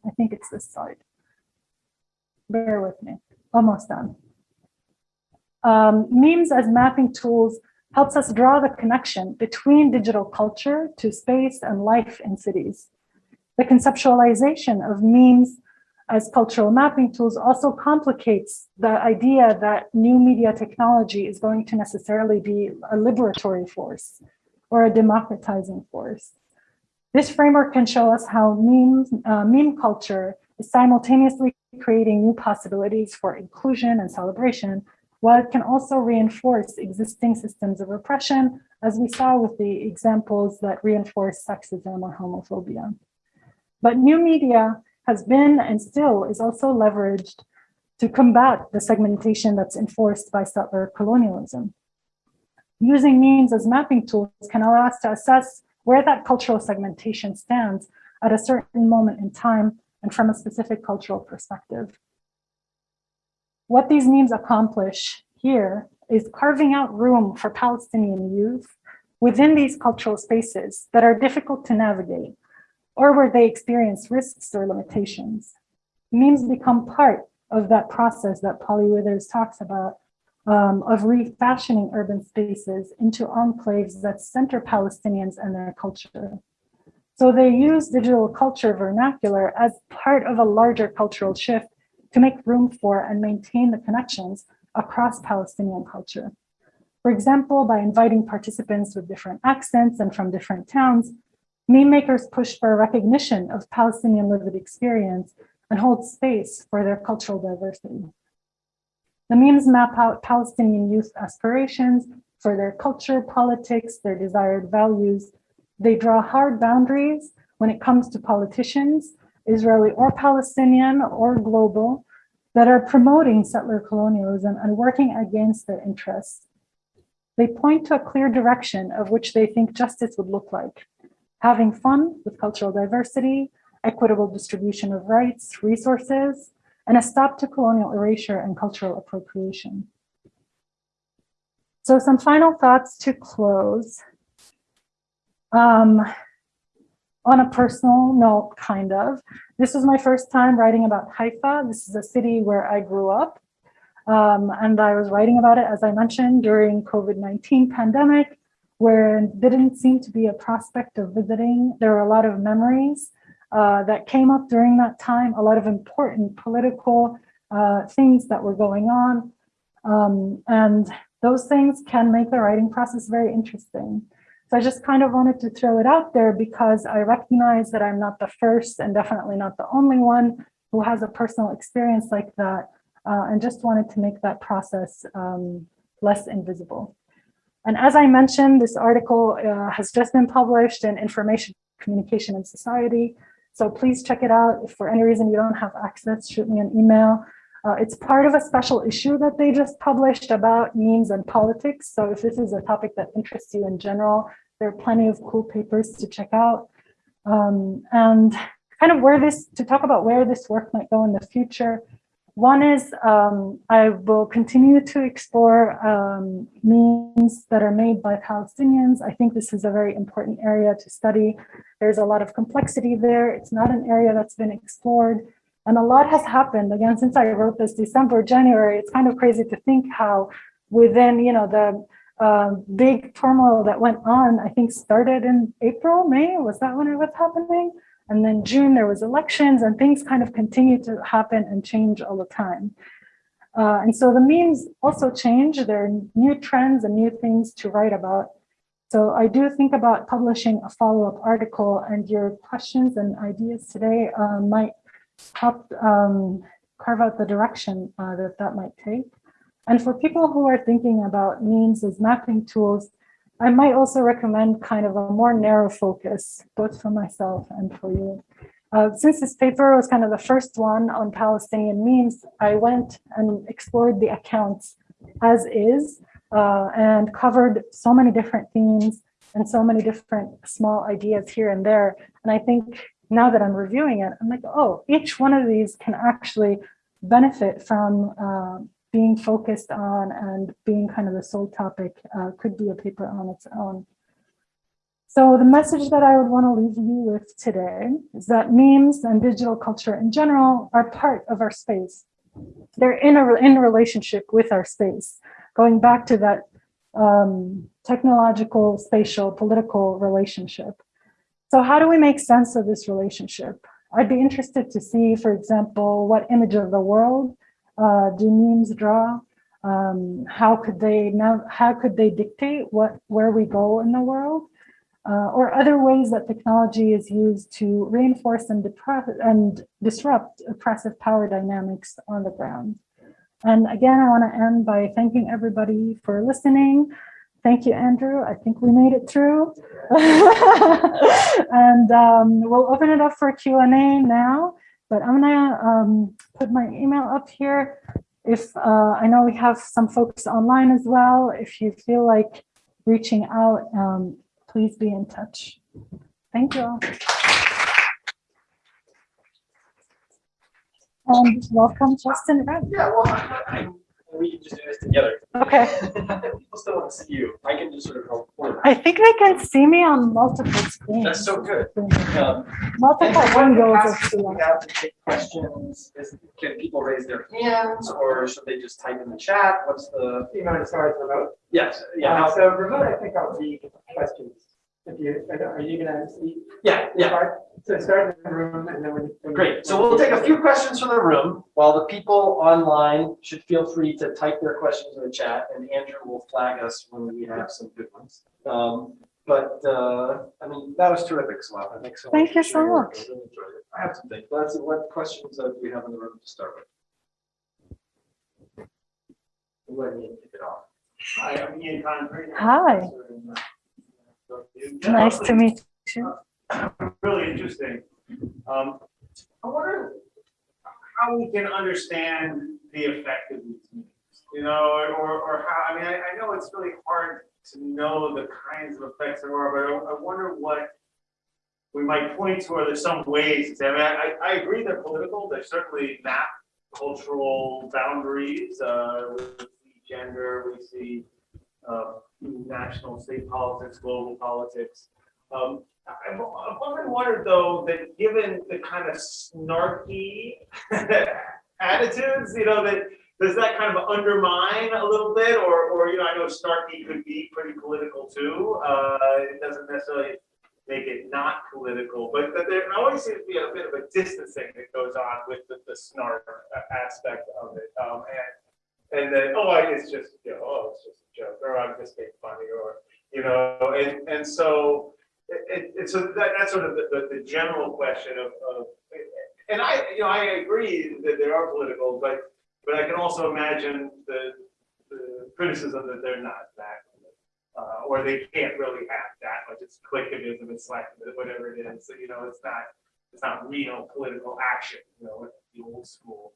I think it's this slide bear with me, almost done. Um, memes as mapping tools helps us draw the connection between digital culture to space and life in cities. The conceptualization of memes as cultural mapping tools also complicates the idea that new media technology is going to necessarily be a liberatory force or a democratizing force. This framework can show us how memes, uh, meme culture is simultaneously creating new possibilities for inclusion and celebration, while it can also reinforce existing systems of oppression, as we saw with the examples that reinforce sexism or homophobia. But new media has been and still is also leveraged to combat the segmentation that's enforced by settler colonialism. Using memes as mapping tools can allow us to assess where that cultural segmentation stands at a certain moment in time and from a specific cultural perspective. What these memes accomplish here is carving out room for Palestinian youth within these cultural spaces that are difficult to navigate or where they experience risks or limitations. Memes become part of that process that Polly Withers talks about um, of refashioning urban spaces into enclaves that center Palestinians and their culture. So they use digital culture vernacular as part of a larger cultural shift to make room for and maintain the connections across Palestinian culture. For example, by inviting participants with different accents and from different towns, meme makers push for recognition of Palestinian lived experience and hold space for their cultural diversity. The memes map out Palestinian youth aspirations for their culture, politics, their desired values, they draw hard boundaries when it comes to politicians, Israeli or Palestinian or global, that are promoting settler colonialism and working against their interests. They point to a clear direction of which they think justice would look like. Having fun with cultural diversity, equitable distribution of rights, resources, and a stop to colonial erasure and cultural appropriation. So some final thoughts to close. Um, on a personal note, kind of, this was my first time writing about Haifa. This is a city where I grew up. Um, and I was writing about it, as I mentioned, during COVID-19 pandemic, where didn't seem to be a prospect of visiting. There were a lot of memories uh, that came up during that time, a lot of important political uh, things that were going on. Um, and those things can make the writing process very interesting. So I just kind of wanted to throw it out there because I recognize that I'm not the first and definitely not the only one who has a personal experience like that uh, and just wanted to make that process um, less invisible. And as I mentioned, this article uh, has just been published in Information Communication and Society. So please check it out. If for any reason you don't have access, shoot me an email. Uh, it's part of a special issue that they just published about memes and politics. So if this is a topic that interests you in general, there are plenty of cool papers to check out. Um, and kind of where this, to talk about where this work might go in the future. One is um, I will continue to explore um, memes that are made by Palestinians. I think this is a very important area to study. There's a lot of complexity there. It's not an area that's been explored. And a lot has happened. Again, since I wrote this December, January, it's kind of crazy to think how within, you know, the um, big turmoil that went on, I think started in April, May, was that when it was happening? And then June, there was elections and things kind of continued to happen and change all the time. Uh, and so the memes also change. There are new trends and new things to write about. So I do think about publishing a follow-up article and your questions and ideas today uh, might help um, carve out the direction uh, that that might take. And for people who are thinking about memes as mapping tools, I might also recommend kind of a more narrow focus, both for myself and for you. Uh, since this paper was kind of the first one on Palestinian memes, I went and explored the accounts as is uh, and covered so many different themes and so many different small ideas here and there. And I think now that I'm reviewing it, I'm like, oh, each one of these can actually benefit from uh, being focused on and being kind of the sole topic uh, could be a paper on its own. So the message that I would want to leave you with today is that memes and digital culture in general are part of our space. They're in a in relationship with our space, going back to that um, technological, spatial, political relationship. So how do we make sense of this relationship? I'd be interested to see, for example, what image of the world uh, do memes draw? Um, how could they now? How could they dictate what where we go in the world? uh, or other ways that technology is used to reinforce and, and disrupt oppressive power dynamics on the ground. And again, I want to end by thanking everybody for listening. Thank you, Andrew. I think we made it through. and um, we'll open it up for Q&A now, but I'm gonna um, put my email up here. If uh, I know we have some folks online as well, if you feel like reaching out, um, please be in touch. Thank you all. And welcome, Justin. Yeah, well, we can just do this together. Okay. People still want to see you. I can just sort of help. order. I think they can see me on multiple screens. That's so good. Um, Multiple and when windows. we of we have to take questions. Is, can people raise their hands or should they just type in the chat? What's the? You want to start with remote? Yes, yeah, Uh, how- So remote, I think I'll read questions. If you, are you gonna see? yeah, yeah. start? So start in the room and then when. when- Great. So we'll take a few questions from the room while the people online should feel free to type their questions in the chat and Andrew will flag us when we have some good ones. Um, but, uh, I mean, that was terrific, Swap. Thanks so much. Thank for you so sharing your work. much. I really enjoyed it. I have some things. Let's, what questions uh, do we have in the room to start with? Let me kick it off. Hi, I'm Ian Convery. Hi. Nice to meet you. Really interesting. Um, I wonder how we can understand the effect of these you know, or, or how, I mean, I, I know it's really hard to know the kinds of effects there are, but I, I wonder what we might point to, or there's some ways to say, I mean, I, I agree they're political, they certainly map cultural boundaries, uh, we see gender, we see, uh, national, state politics, global politics. Um, I've, often wondered though, that given the kind of snarky attitudes, you know, that, does that kind of undermine a little bit, or, or, you know, I know snarky could be pretty political too, uh, it doesn't necessarily make it not political, but that there always seems to be a bit of a distancing that goes on with the, the snark aspect of it, um, and, and then, oh, I- it's just, you know, oh, it's just joke, or I'm just being funny, or, you know, and, and so, it, it, it's so that, that's sort of the, the, the general question of, of, and I, you know, I agree that they are political, but, but I can also imagine the, the criticism that they're not that, uh, or they can't really have that much, it's clickism, it's like, whatever it is, so, you know, it's not, it's not real political action, you know, the old school.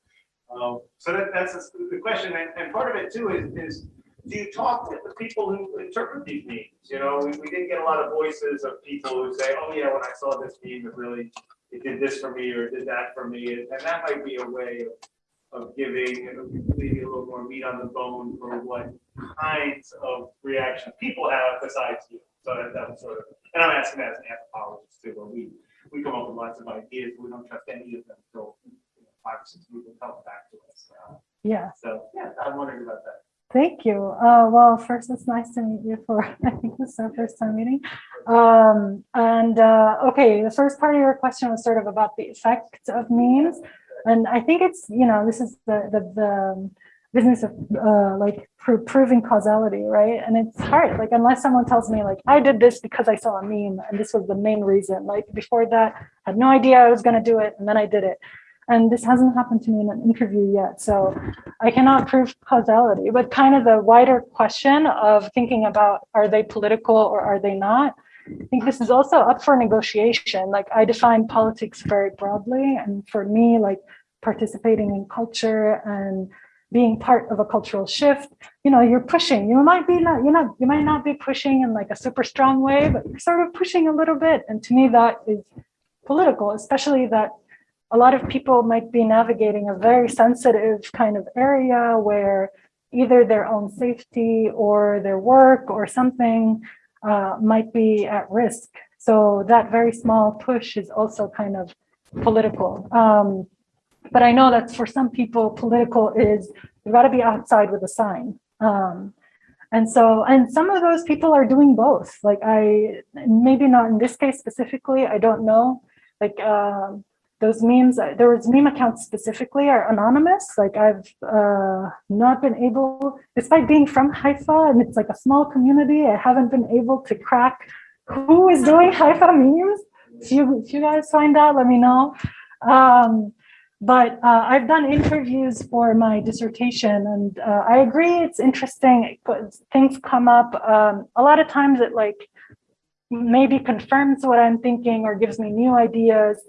Um, so that, that's the question, and, and part of it too is, is do you talk with the people who interpret these memes? You know, we, we didn't get a lot of voices of people who say, oh yeah, when I saw this meme, it really, it did this for me or it did that for me. And that might be a way of, of giving maybe a little more meat on the bone for what kinds of reactions people have besides you. So that, that was sort of, and I'm asking that as an anthropologist too, where we, we come up with lots of ideas, but we don't trust any of them until you know, five or six people them back to us. Uh, Yeah. So, yeah, I'm wondering about that. Thank you. Uh, well, first, it's nice to meet you for, I think this is our first time meeting. Um, and, uh, okay, the first part of your question was sort of about the effect of memes. And I think it's, you know, this is the, the, the business of, uh, like pro- proving causality, right? And it's hard, like, unless someone tells me like, I did this because I saw a meme and this was the main reason. Like before that, I had no idea I was gonna do it and then I did it. And this hasn't happened to me in an interview yet. So I cannot prove causality, but kind of the wider question of thinking about are they political or are they not? I think this is also up for negotiation. Like I define politics very broadly. And for me, like participating in culture and being part of a cultural shift, you know, you're pushing, you might be not, you're not, you might not be pushing in like a super strong way, but you're sort of pushing a little bit. And to me, that is political, especially that a lot of people might be navigating a very sensitive kind of area where either their own safety or their work or something uh, might be at risk. So that very small push is also kind of political. Um, but I know that for some people, political is you've got to be outside with a sign. Um, and so, and some of those people are doing both. Like I, maybe not in this case specifically, I don't know. Like um, those memes, uh, there was meme accounts specifically are anonymous. Like I've uh, not been able, despite being from Haifa and it's like a small community, I haven't been able to crack who is doing Haifa memes. If you, if you guys find out, let me know. Um, but uh, I've done interviews for my dissertation and uh, I agree it's interesting, things come up. Um, a lot of times it like maybe confirms what I'm thinking or gives me new ideas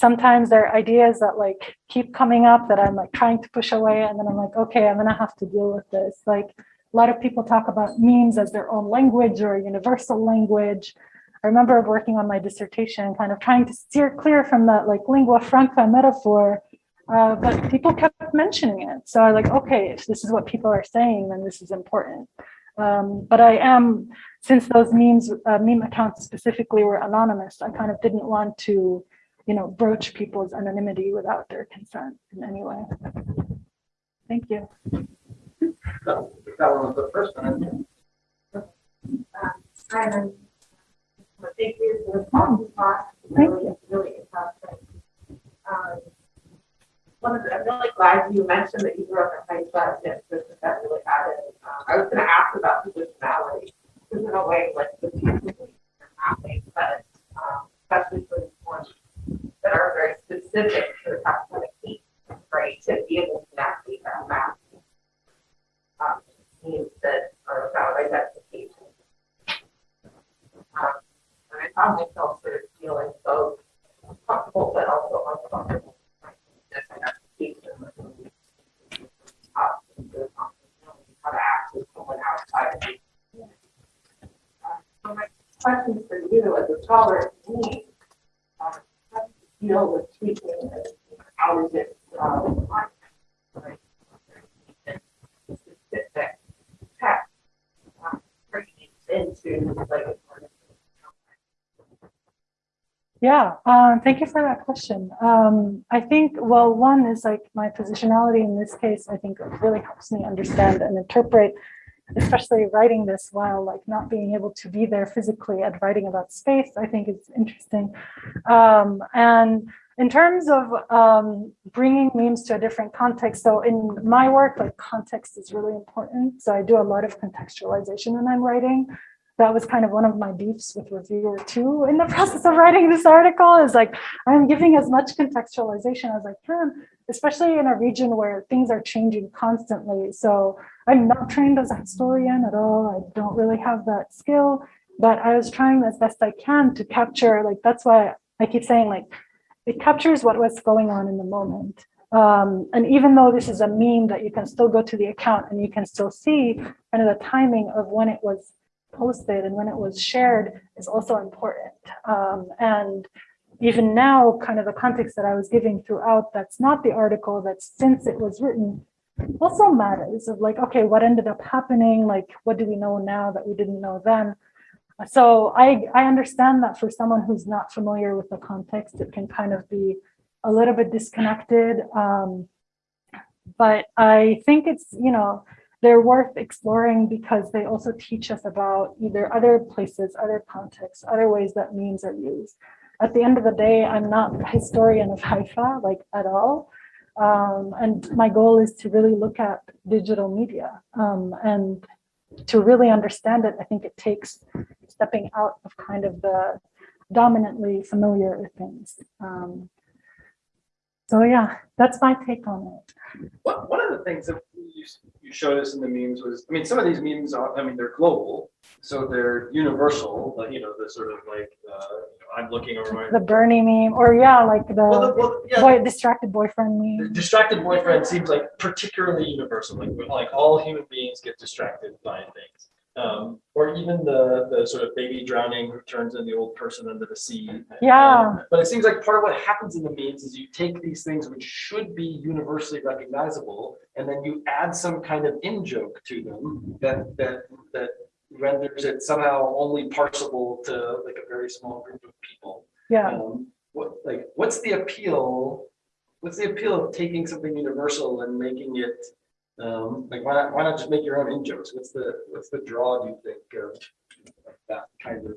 sometimes there are ideas that like keep coming up that I'm like trying to push away and then I'm like, okay, I'm gonna have to deal with this. Like a lot of people talk about memes as their own language or a universal language. I remember working on my dissertation, kind of trying to steer clear from that like lingua franca metaphor, uh, but people kept mentioning it. So I like, okay, if this is what people are saying, then this is important. Um, but I am, since those memes, uh, meme accounts specifically were anonymous, I kind of didn't want to you know, broach people's anonymity without their consent in any way. Thank you. So, That one was the first one. Simon, thank you for the talk. Thank Really, really interesting. Um, One of the, I'm really glad you mentioned that you grew up in Haifa, and that that really added. Um, I was gonna ask about positionality, because in a way, like, the two things are happening, but, um, especially for the ones that are very specific to the taxonomic needs, right, to be able to navigate that map. Um, Memes that are about identification. Um, and I found myself sort of feeling both comfortable but also uncomfortable. with Identification. Uh, How to act with someone outside of me. Uh, So my question for you as a scholar, to me, um, how do you how is it, um, Yeah, um, thank you for that question. Um, I think, well, one is like my positionality in this case, I think really helps me understand and interpret, especially writing this while like not being able to be there physically and writing about space, I think it's interesting. Um, and in terms of um, bringing memes to a different context, so in my work, like context is really important. So I do a lot of contextualization when I'm writing that was kind of one of my beefs with reviewer two in the process of writing this article is like I'm giving as much contextualization as I can, especially in a region where things are changing constantly. So I'm not trained as a historian at all. I don't really have that skill, but I was trying as best I can to capture like that's why I keep saying like it captures what was going on in the moment. Um, and even though this is a meme that you can still go to the account and you can still see kind of the timing of when it was posted and when it was shared is also important. Um, and even now, kind of the context that I was giving throughout, that's not the article, that's since it was written, also matters of like, okay, what ended up happening? Like, what do we know now that we didn't know then? So I, I understand that for someone who's not familiar with the context, it can kind of be a little bit disconnected. Um, but I think it's, you know, they're worth exploring because they also teach us about either other places, other contexts, other ways that memes are used. At the end of the day, I'm not a historian of Haifa, like at all. Um, and my goal is to really look at digital media um, and to really understand it. I think it takes stepping out of kind of the dominantly familiar things. Um, so yeah, that's my take on it. One, one of the things that you, you showed us in the memes was, I mean, some of these memes are, I mean, they're global, so they're universal, like, you know, the sort of like, uh, you know, I'm looking over my. The Bernie meme, or yeah, like Well, the, the well, yeah, boy, distracted boyfriend the meme. distracted boyfriend seems like particularly universal, like, like all human beings get distracted by things. Um, or even the, the sort of baby drowning who turns in the old person under the sea. Yeah. Um, But it seems like part of what happens in the memes is you take these things which should be universally recognizable, and then you add some kind of in-joke to them that, that, that renders it somehow only parsable to like a very small group of people. Yeah, Um, what, like, what's the appeal? What's the appeal of taking something universal and making it, um, like, why not, why not just make your own in jokes? What's the, what's the draw, do you think, of that kind of,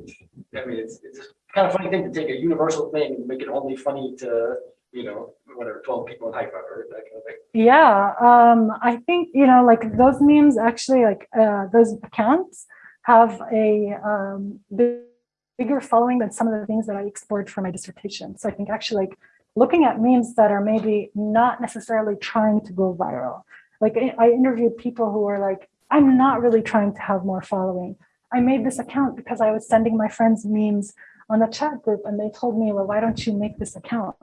I mean, it's, it's kind of funny thing to take a universal thing and make it only funny to, you know, whatever, twelve people in Haifa or that kind of thing. yeah. Um, I think, you know, like those memes actually like, uh, those accounts have a, um, big- bigger following than some of the things that I explored for my dissertation. So I think actually like looking at memes that are maybe not necessarily trying to go viral. Like I interviewed people who were like, I'm not really trying to have more following. I made this account because I was sending my friends memes on the chat group and they told me, well, why don't you make this account?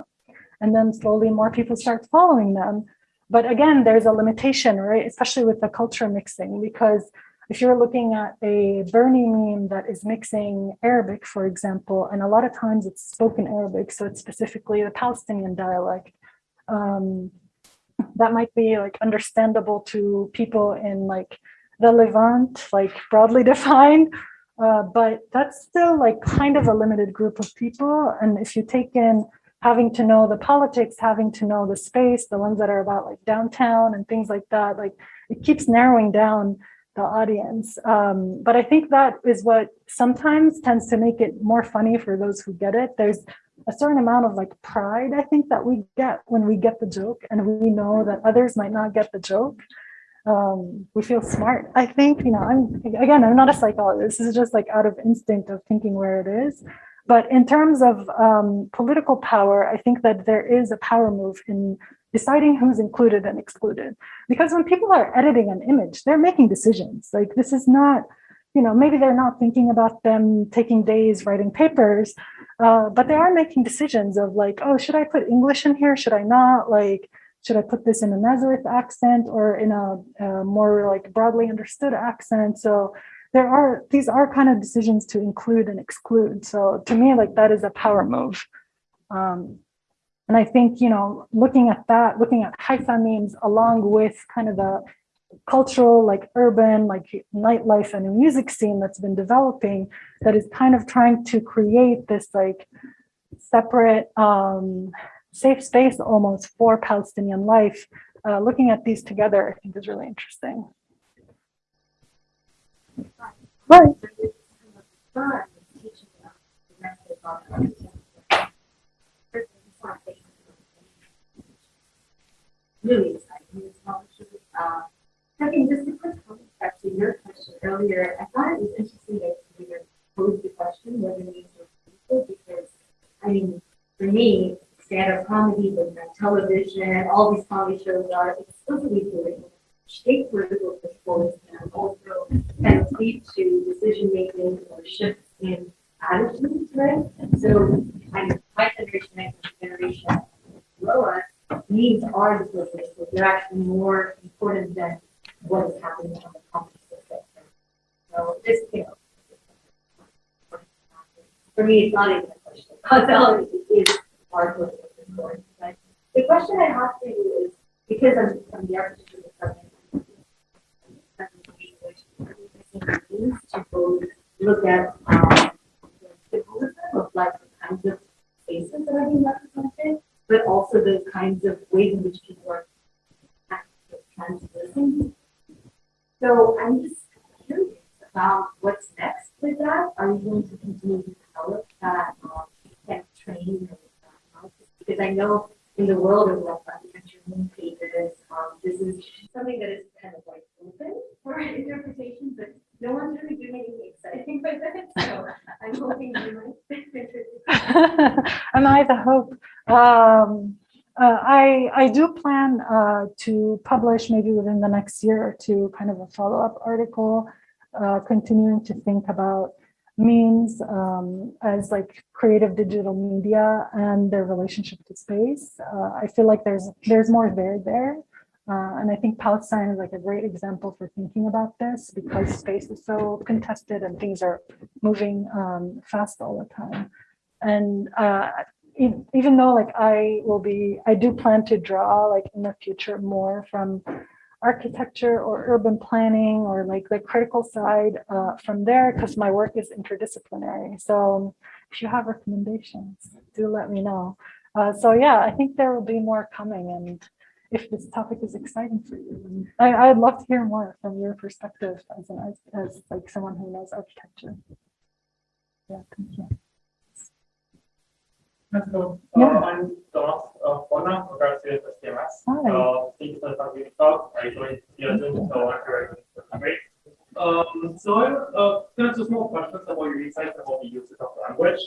And then slowly more people start following them. But again, there's a limitation, right? Especially with the culture mixing, because if you're looking at a Bernie meme that is mixing Arabic, for example, and a lot of times it's spoken Arabic, so it's specifically the Palestinian dialect, um, that might be like understandable to people in like the Levant, like broadly defined, uh, but that's still like kind of a limited group of people. And if you take in having to know the politics, having to know the space, the ones that are about like downtown and things like that, like it keeps narrowing down the audience. Um, but I think that is what sometimes tends to make it more funny for those who get it. There's a certain amount of like pride, I think, that we get when we get the joke and we know that others might not get the joke. Um, we feel smart, I think, you know, I'm, again, I'm not a psychologist. This is just like out of instinct of thinking where it is. But in terms of um, political power, I think that there is a power move in deciding who's included and excluded. Because when people are editing an image, they're making decisions. Like this is not, you know, maybe they're not thinking about them taking days writing papers, uh, but they are making decisions of like, oh, should I put English in here? Should I not? Like, should I put this in a Nazareth accent or in a, a more like broadly understood accent? So there are, these are kind of decisions to include and exclude. So to me, like that is a power move. Um, and I think, you know, looking at that, looking at Haifa memes along with kind of the cultural, like urban, like nightlife and music scene that's been developing that is kind of trying to create this like separate, um, safe space almost for Palestinian life. Uh, looking at these together, I think is really interesting. Right. Really exciting. Second, just a quick comment back to your question earlier. I thought it was interesting that you posed the question whether these are people because, I mean, for me, stand-up comedy, but on television, all these comedy shows are explicitly doing shape political discourse, and also kind of lead to decision-making or shifts in attitudes, right? So, kind of my generation and generation below us, needs are the political, they're actually more important than what is happening on the spectrum. So this, you know, for me, it's not even a question. Causality is part of the story. But the question I have for you is, because I'm from the architecture department, to both look at um, the symbolism of like the kinds of spaces that are being represented, but also the kinds of ways in which people are transversing So I'm just curious about what's next with that. Are you going to continue to develop that, um, that training? and, Because I know in the world of like architecture pages, um, this is something that is kind of like open for interpretation, but no one's really doing anything exciting with it. So I'm hoping you might. Am I the hope? Um, uh, I, I do plan uh, to publish maybe within the next year or two, kind of a follow-up article, uh, continuing to think about memes um, as like creative digital media and their relationship to space. Uh, I feel like there's there's more there there. Uh, and I think Palestine is like a great example for thinking about this because space is so contested and things are moving um, fast all the time. And even though like I will be, I do plan to draw like in the future more from architecture or urban planning or like the critical side uh, from there because my work is interdisciplinary. So if you have recommendations, do let me know. Uh, so yeah, I think there will be more coming and if this topic is exciting for you, I, I'd love to hear more from your perspective as an as like someone who knows architecture. Yeah, thank you. Um, so I, uh, kind of two small questions about your insights about the uses of language.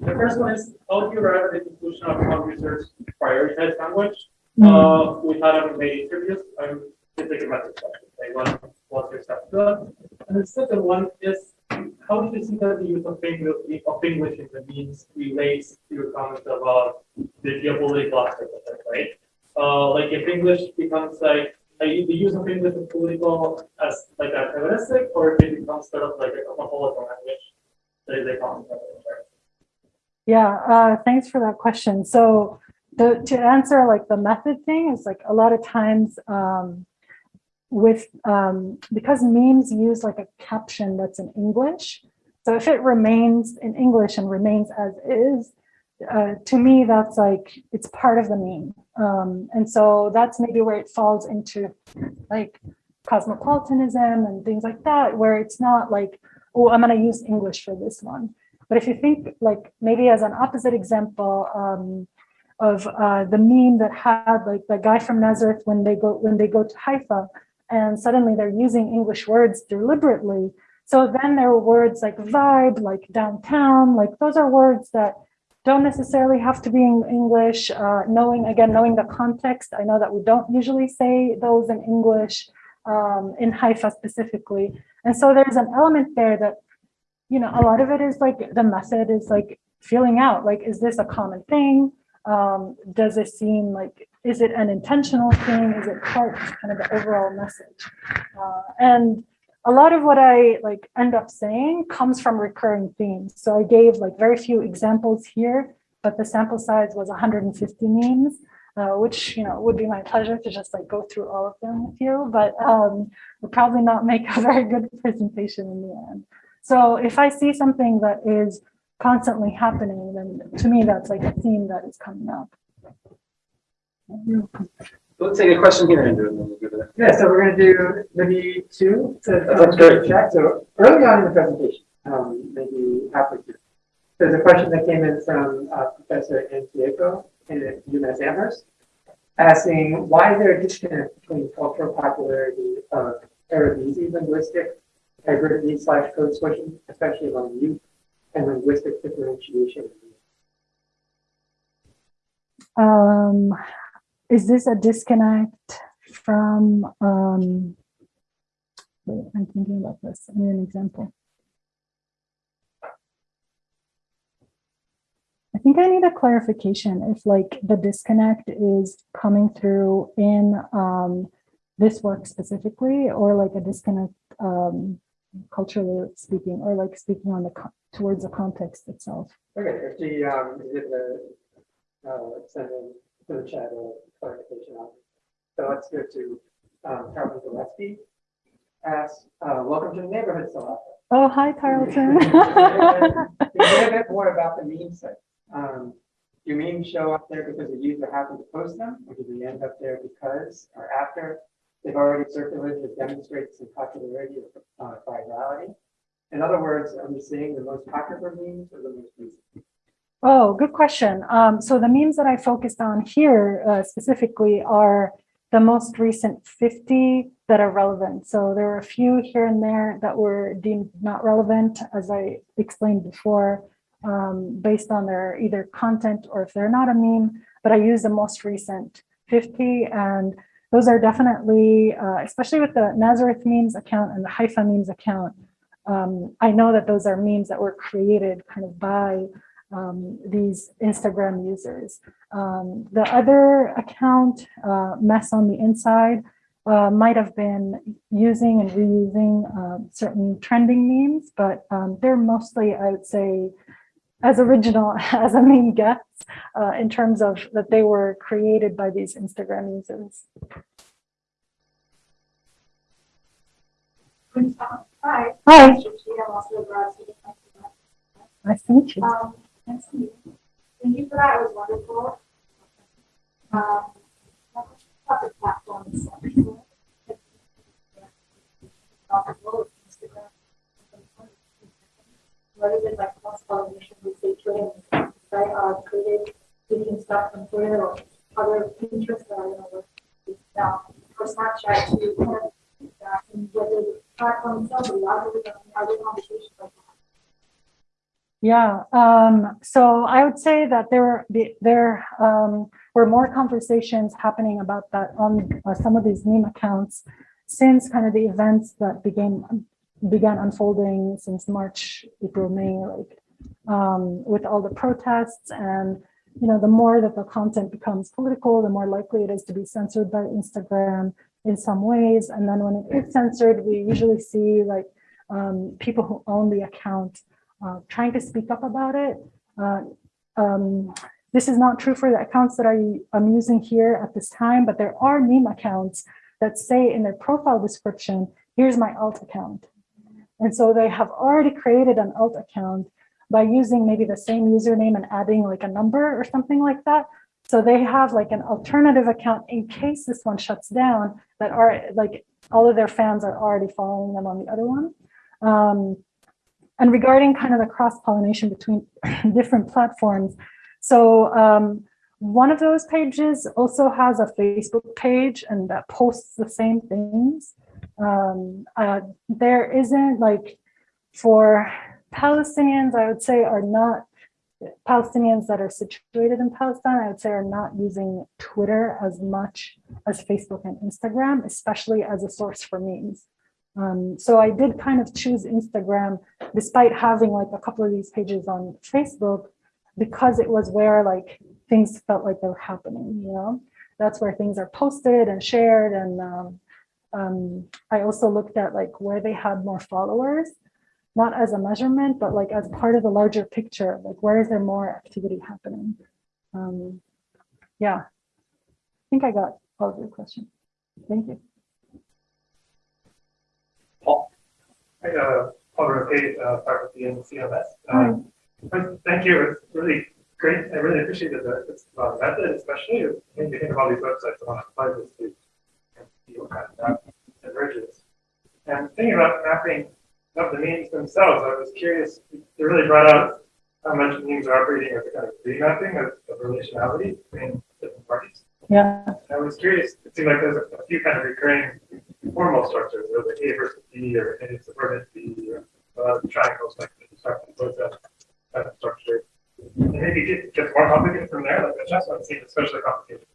The first one is, how do you arrive at the conclusion of how users prioritize language? Uh, we had a made interviews, I'm, it's like a method question, like what, what's your step to that? And the second one is, how do you see that the use of English, of English in the memes relates to your comments about the geopolitical aspect of it, right? Uh, like if English becomes like, the use of English in political as like antagonistic, or if it becomes sort of like a cosmopolitan language, that is a common right? Yeah, uh, thanks for that question. So the, to answer like the method thing is like a lot of times um, with, um, because memes use like a caption that's in English. So if it remains in English and remains as is, uh, to me, that's like, it's part of the meme. Um, and so that's maybe where it falls into like cosmopolitanism and things like that, where it's not like, oh, I'm gonna use English for this one. But if you think like maybe as an opposite example um, of uh, the meme that had like the guy from Nazareth when they go when they go to Haifa and suddenly they're using English words deliberately. So then there are words like vibe, like downtown, like those are words that don't necessarily have to be in English. Uh, knowing again, knowing the context, I know that we don't usually say those in English um, in Haifa specifically. And so there's an element there that you know, a lot of it is like the method is like feeling out, like, is this a common thing? Um, does it seem like, is it an intentional thing? Is it part of kind of the overall message? Uh, and a lot of what I like end up saying comes from recurring themes. So I gave like very few examples here, but the sample size was 150 memes, uh, which, you know, would be my pleasure to just like go through all of them with you, but um, would probably not make a very good presentation in the end. So if I see something that is constantly happening, then to me, that's like a theme that is coming up. Let's take a question here, Andrew, and then we'll go to. Yeah, so we're gonna do maybe two to. That's great. Check, so early on in the presentation, um, maybe halfway through. There's a question that came in from uh, Professor Antieko in UMass Amherst, asking why is there a disconnect between cultural popularity of Arabizi linguistic hybridity slash code switching, especially among youth, and linguistic differentiation. Um, is this a disconnect from, um, wait, I'm thinking about this. I need an example. I think I need a clarification if like the disconnect is coming through in um, this work specifically or like a disconnect um, culturally speaking or like speaking on the towards the context itself. Okay, if the, um, is it the, uh, the chat a clarification on. So let's go to, um, Carolyn Gillespie. Asks, uh, welcome to the neighborhood, Sulafa. Oh, hi, Carlton. Say a bit more about the meme site? Um, do memes show up there because the user happened to post them, or do they end up there because or after? they've already circulated that demonstrates some popularity or uh, virality. In other words, are we seeing the most popular memes or the most recent? Oh, good question. Um, so the memes that I focused on here uh, specifically are the most recent 50 that are relevant. So there were a few here and there that were deemed not relevant, as I explained before, um, based on their either content or if they're not a meme, but I use the most recent 50 and those are definitely, uh, especially with the Nazareth memes account and the Haifa memes account. Um, I know that those are memes that were created kind of by um, these Instagram users. Um, the other account, uh, Mess on the Inside, uh, might have been using and reusing uh, certain trending memes, but um, they're mostly, I would say, as original as a meme gets uh, in terms of that they were created by these Instagram users. Hi. Hi, I'm also a nice to meet you. You. Thank you for that, it was wonderful. Um, the platforms. Rather than like cross pollination, we say Twitter, right, uh, created, taking stuff from Twitter or other Pinterest that I don't know what is now, or Snapchat to kind of, and whether the platform itself, or the other conversations like. Yeah, um, so I would say that there were there um, were more conversations happening about that on uh, some of these meme accounts since kind of the events that began began unfolding since March, April, May, like um, with all the protests and you know the more that the content becomes political, the more likely it is to be censored by Instagram in some ways. And then when it is censored, we usually see like um, people who own the account uh, trying to speak up about it. Uh, um, this is not true for the accounts that I, am using here at this time, but there are meme accounts that say in their profile description, here's my alt account. And so they have already created an alt account by using maybe the same username and adding like a number or something like that. So they have like an alternative account in case this one shuts down that are like all of their fans are already following them on the other one. Um, and regarding kind of the cross-pollination between different platforms, so um, one of those pages also has a Facebook page and that posts the same things. Um, uh, there isn't like for Palestinians, I would say are not Palestinians that are situated in Palestine, I would say are not using Twitter as much as Facebook and Instagram, especially as a source for memes. Um, so I did kind of choose Instagram despite having like a couple of these pages on Facebook because it was where like things felt like they were happening, you know, that's where things are posted and shared. And um, um, I also looked at like where they had more followers, not as a measurement, but like as part of the larger picture, like where is there more activity happening? Um, yeah, I think I got all of your questions. Thank you. Hi, uh, Paul Roquet, uh, faculty in CMS. Um, first, thank you. It's really great. I really appreciated the, uh, method, especially when you think of all these websites I want to apply this to and see what kind of that emerges. And thinking about mapping of the memes themselves, I was curious, they really brought out how much memes are operating as a kind of remapping of, of relationality between different parties. Yeah. I was curious, it seemed like there's a, a few kind of recurring formal structures, or the A versus B, or A subordinate B, or uh, triangles like the structure, those that kind of structure. And maybe it gets more complicated from there, like one seems especially complicated.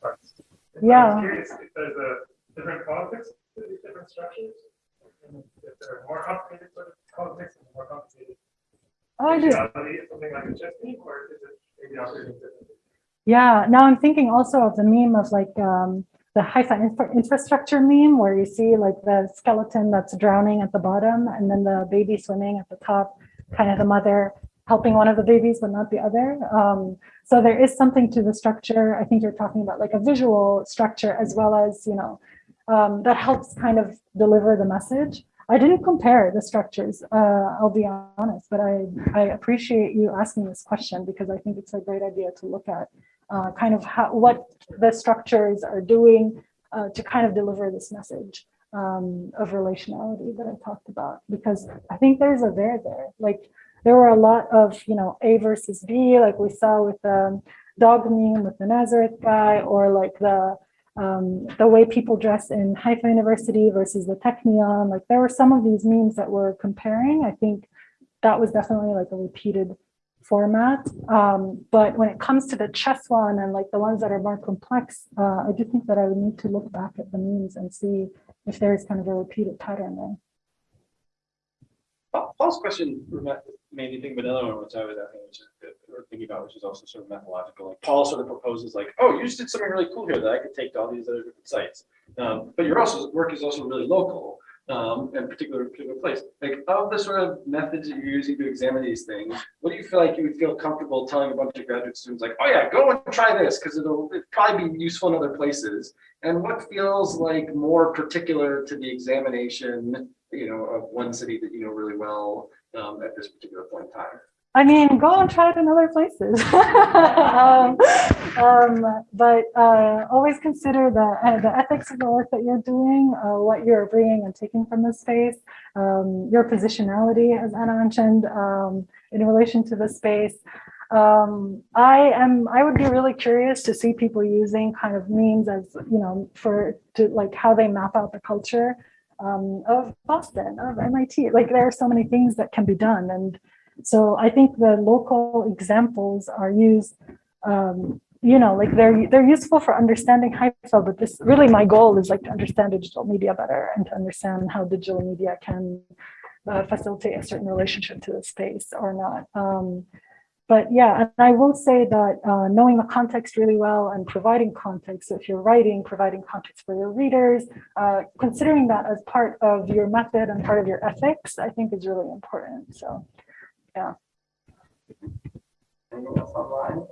Parts. Yeah. I was curious if there's a different politics to these different structures, and if there are more complicated sort of politics and more complicated Oh, I do. something like a chess game, or is it maybe operating differently? Yeah, now I'm thinking also of the meme of like um, the Haifa infra infrastructure meme where you see like the skeleton that's drowning at the bottom and then the baby swimming at the top, kind of the mother helping one of the babies but not the other. Um, so there is something to the structure. I think you're talking about like a visual structure as well as, you know, um, that helps kind of deliver the message. I didn't compare the structures, uh, I'll be honest, but I, I appreciate you asking this question because I think it's a great idea to look at uh, kind of how, what the structures are doing uh, to kind of deliver this message um, of relationality that I talked about, because I think there's a there there. Like there were a lot of, you know, A versus B, like we saw with the dog meme with the Nazareth guy, or like the um, the way people dress in Haifa University versus the Technion. Like there were some of these memes that were comparing. I think that was definitely like a repeated format. Um, but when it comes to the chess one and like the ones that are more complex, uh, I do think that I would need to look back at the memes and see if there's kind of a repeated pattern there. Paul's question made me think of another one, which I was which is, thinking about, which is also sort of methodological. Like Paul sort of proposes like, oh, you just did something really cool here that I could take to all these other different sites. Um, but your also, work is also really local, um, and particular, particular place. Like of the sort of methods that you're using to examine these things, what do you feel like you would feel comfortable telling a bunch of graduate students like, oh yeah, go and try this, because it'll it'd probably be useful in other places. And what feels like more particular to the examination, you know, of one city that you know really well um, at this particular point in time? I mean, go and try it in other places. um, um, but uh, always consider the, uh, the ethics of the work that you're doing, uh, what you're bringing and taking from the space, um, your positionality, as Anna mentioned, um, in relation to the space. Um, I am, I would be really curious to see people using kind of memes as, you know, for, to like how they map out the culture um, of Boston, of MIT. Like there are so many things that can be done. And so I think the local examples are used, um, you know, like they're they're useful for understanding Haifa, but this really my goal is like to understand digital media better and to understand how digital media can uh, facilitate a certain relationship to the space or not. Um, but yeah, and I will say that uh, knowing the context really well and providing context, so if you're writing, providing context for your readers, uh, considering that as part of your method and part of your ethics, I think is really important. So, yeah. Else online?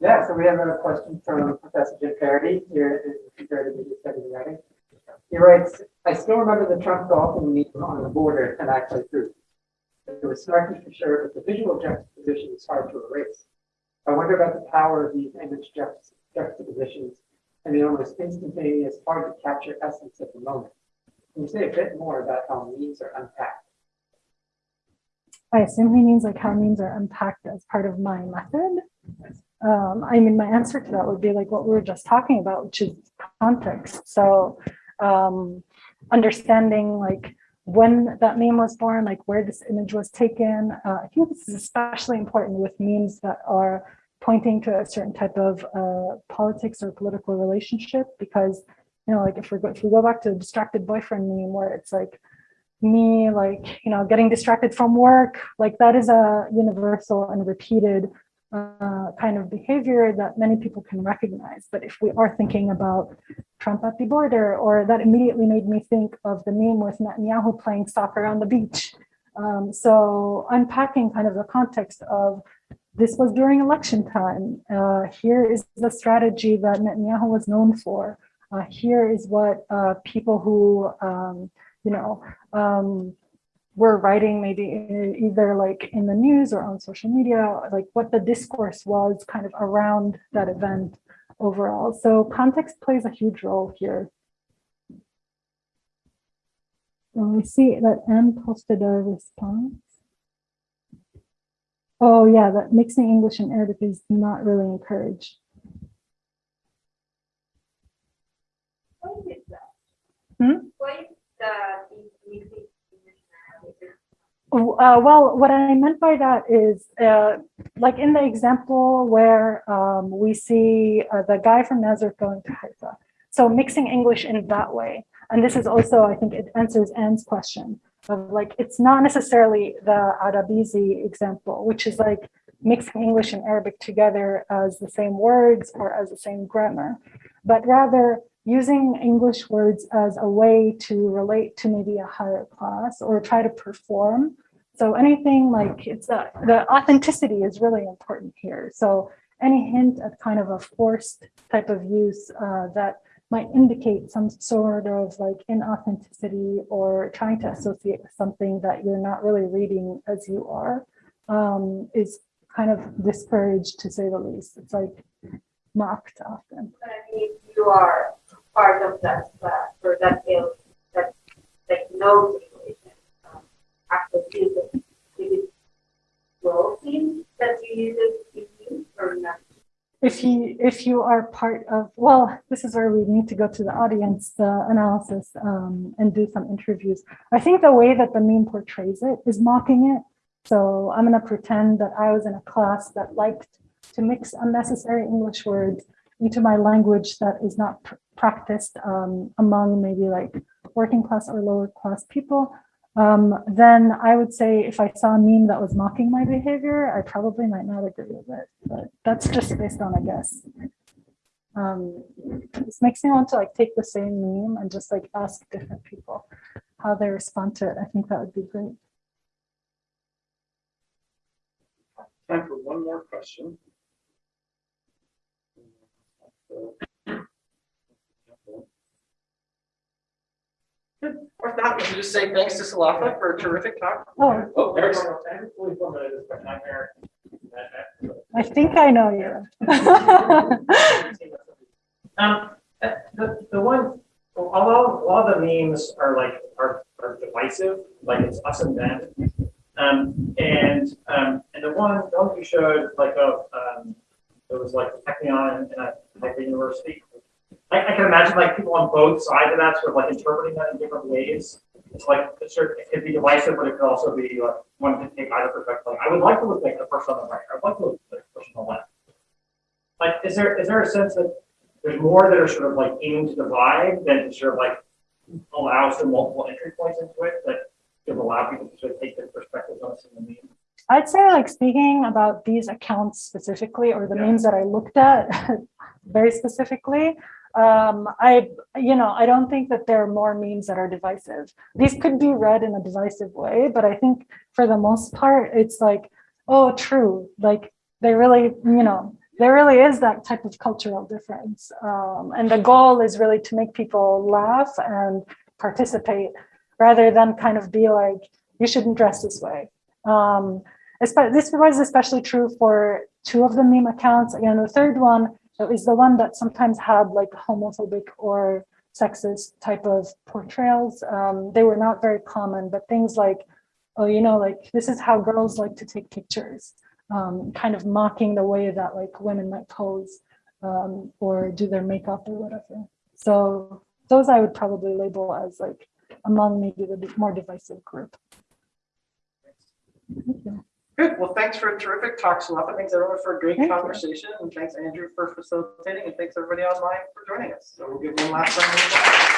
Yeah, so we have a question from Professor Jim Paradis here in the Media Studies writing. He writes, I still remember the Trump dolphin meme on the border and actually through. It was snarky for sure, but the visual juxtaposition is hard to erase. I wonder about the power of these image juxt- juxtapositions and the almost instantaneous, hard to capture essence of the moment. Can you say a bit more about how memes are unpacked? I assume he means like how memes are unpacked as part of my method. Um, I mean, my answer to that would be like what we were just talking about, which is context. So um, understanding like when that meme was born, like where this image was taken. Uh, I think this is especially important with memes that are pointing to a certain type of uh, politics or political relationship, because you know, like if we go if we go back to the distracted boyfriend meme, where it's like me, like you know, getting distracted from work, like that is a universal and repeated uh, kind of behavior that many people can recognize. But if we are thinking about Trump at the border, or that immediately made me think of the meme with Netanyahu playing soccer on the beach. Um, so unpacking kind of the context of this was during election time. Uh, here is the strategy that Netanyahu was known for. Uh, here is what uh, people who, um, you know, um, were writing maybe either like in the news or on social media, like what the discourse was kind of around that event overall. So context plays a huge role here. And we see that Anne posted a response. Oh yeah, that mixing English and Arabic is not really encouraged. What is that? Hmm? What is Uh, well, what I meant by that is, uh, like in the example where um, we see uh, the guy from Nazareth going to Haifa. So mixing English in that way. And this is also, I think it answers Anne's question of like, it's not necessarily the Arabizi example, which is like mixing English and Arabic together as the same words or as the same grammar, but rather using English words as a way to relate to maybe a higher class or try to perform. So anything like it's a, the authenticity is really important here. So any hint at kind of a forced type of use uh, that might indicate some sort of like inauthenticity or trying to associate with something that you're not really reading as you are um, is kind of discouraged to say the least. It's like mocked often. But I mean, you are part of that class or that is that like no situation. Um, actually, is it that you use it use or not? If you, if you are part of, well, this is where we need to go to the audience, analysis, um, and do some interviews. I think the way that the meme portrays it is mocking it. So I'm gonna pretend that I was in a class that liked to mix unnecessary English words into my language that is not pr- practiced um, among maybe like working class or lower class people. Um, then I would say if I saw a meme that was mocking my behavior, I probably might not agree with it, but that's just based on a guess. Um, this makes me want to like take the same meme and just like ask different people how they respond to it. I think that would be great. Time for one more question. Or not, we should just say thanks to Sulafa for a terrific talk. Oh, Oh, Eric's. I think I know you. Um, uh, the, the one, although a lot of the memes are like, are, are divisive, like it's us and them. Um, and, um, and the one, the one you showed, like, of, um, it was like Technion in a, like uh, a university. I, I can imagine like people on both sides of that sort of like interpreting that in different ways. It's like, of, it could be divisive, but it could also be like, one can take either perspective. Like, I would like to look like the person on the right, I'd like to look like the person on the left. Like, is there, is there a sense that there's more that are sort of like aiming to divide than to sort of like allow some multiple entry points into it that could allow people to sort of take their perspectives on a single meme. I'd say like speaking about these accounts specifically, or the Yeah. memes that I looked at very specifically, um, I, you know, I don't think that there are more memes that are divisive. These could be read in a divisive way, but I think for the most part, it's like, oh, true. Like they really, you know, there really is that type of cultural difference. Um, and the goal is really to make people laugh and participate rather than kind of be like, you shouldn't dress this way. Um, this was especially true for two of the meme accounts. Again, the third one is the one that sometimes had like homophobic or sexist type of portrayals. Um, they were not very common, but things like, oh, you know, like this is how girls like to take pictures, um, kind of mocking the way that like women might pose um, or do their makeup or whatever. So those I would probably label as like among maybe the more divisive group. Thank you. Good, well, thanks for a terrific talk, Sulafa. Thanks everyone for a great Thank you. conversation, and thanks Andrew for facilitating, and thanks everybody online for joining us. So we'll give one last round of applause.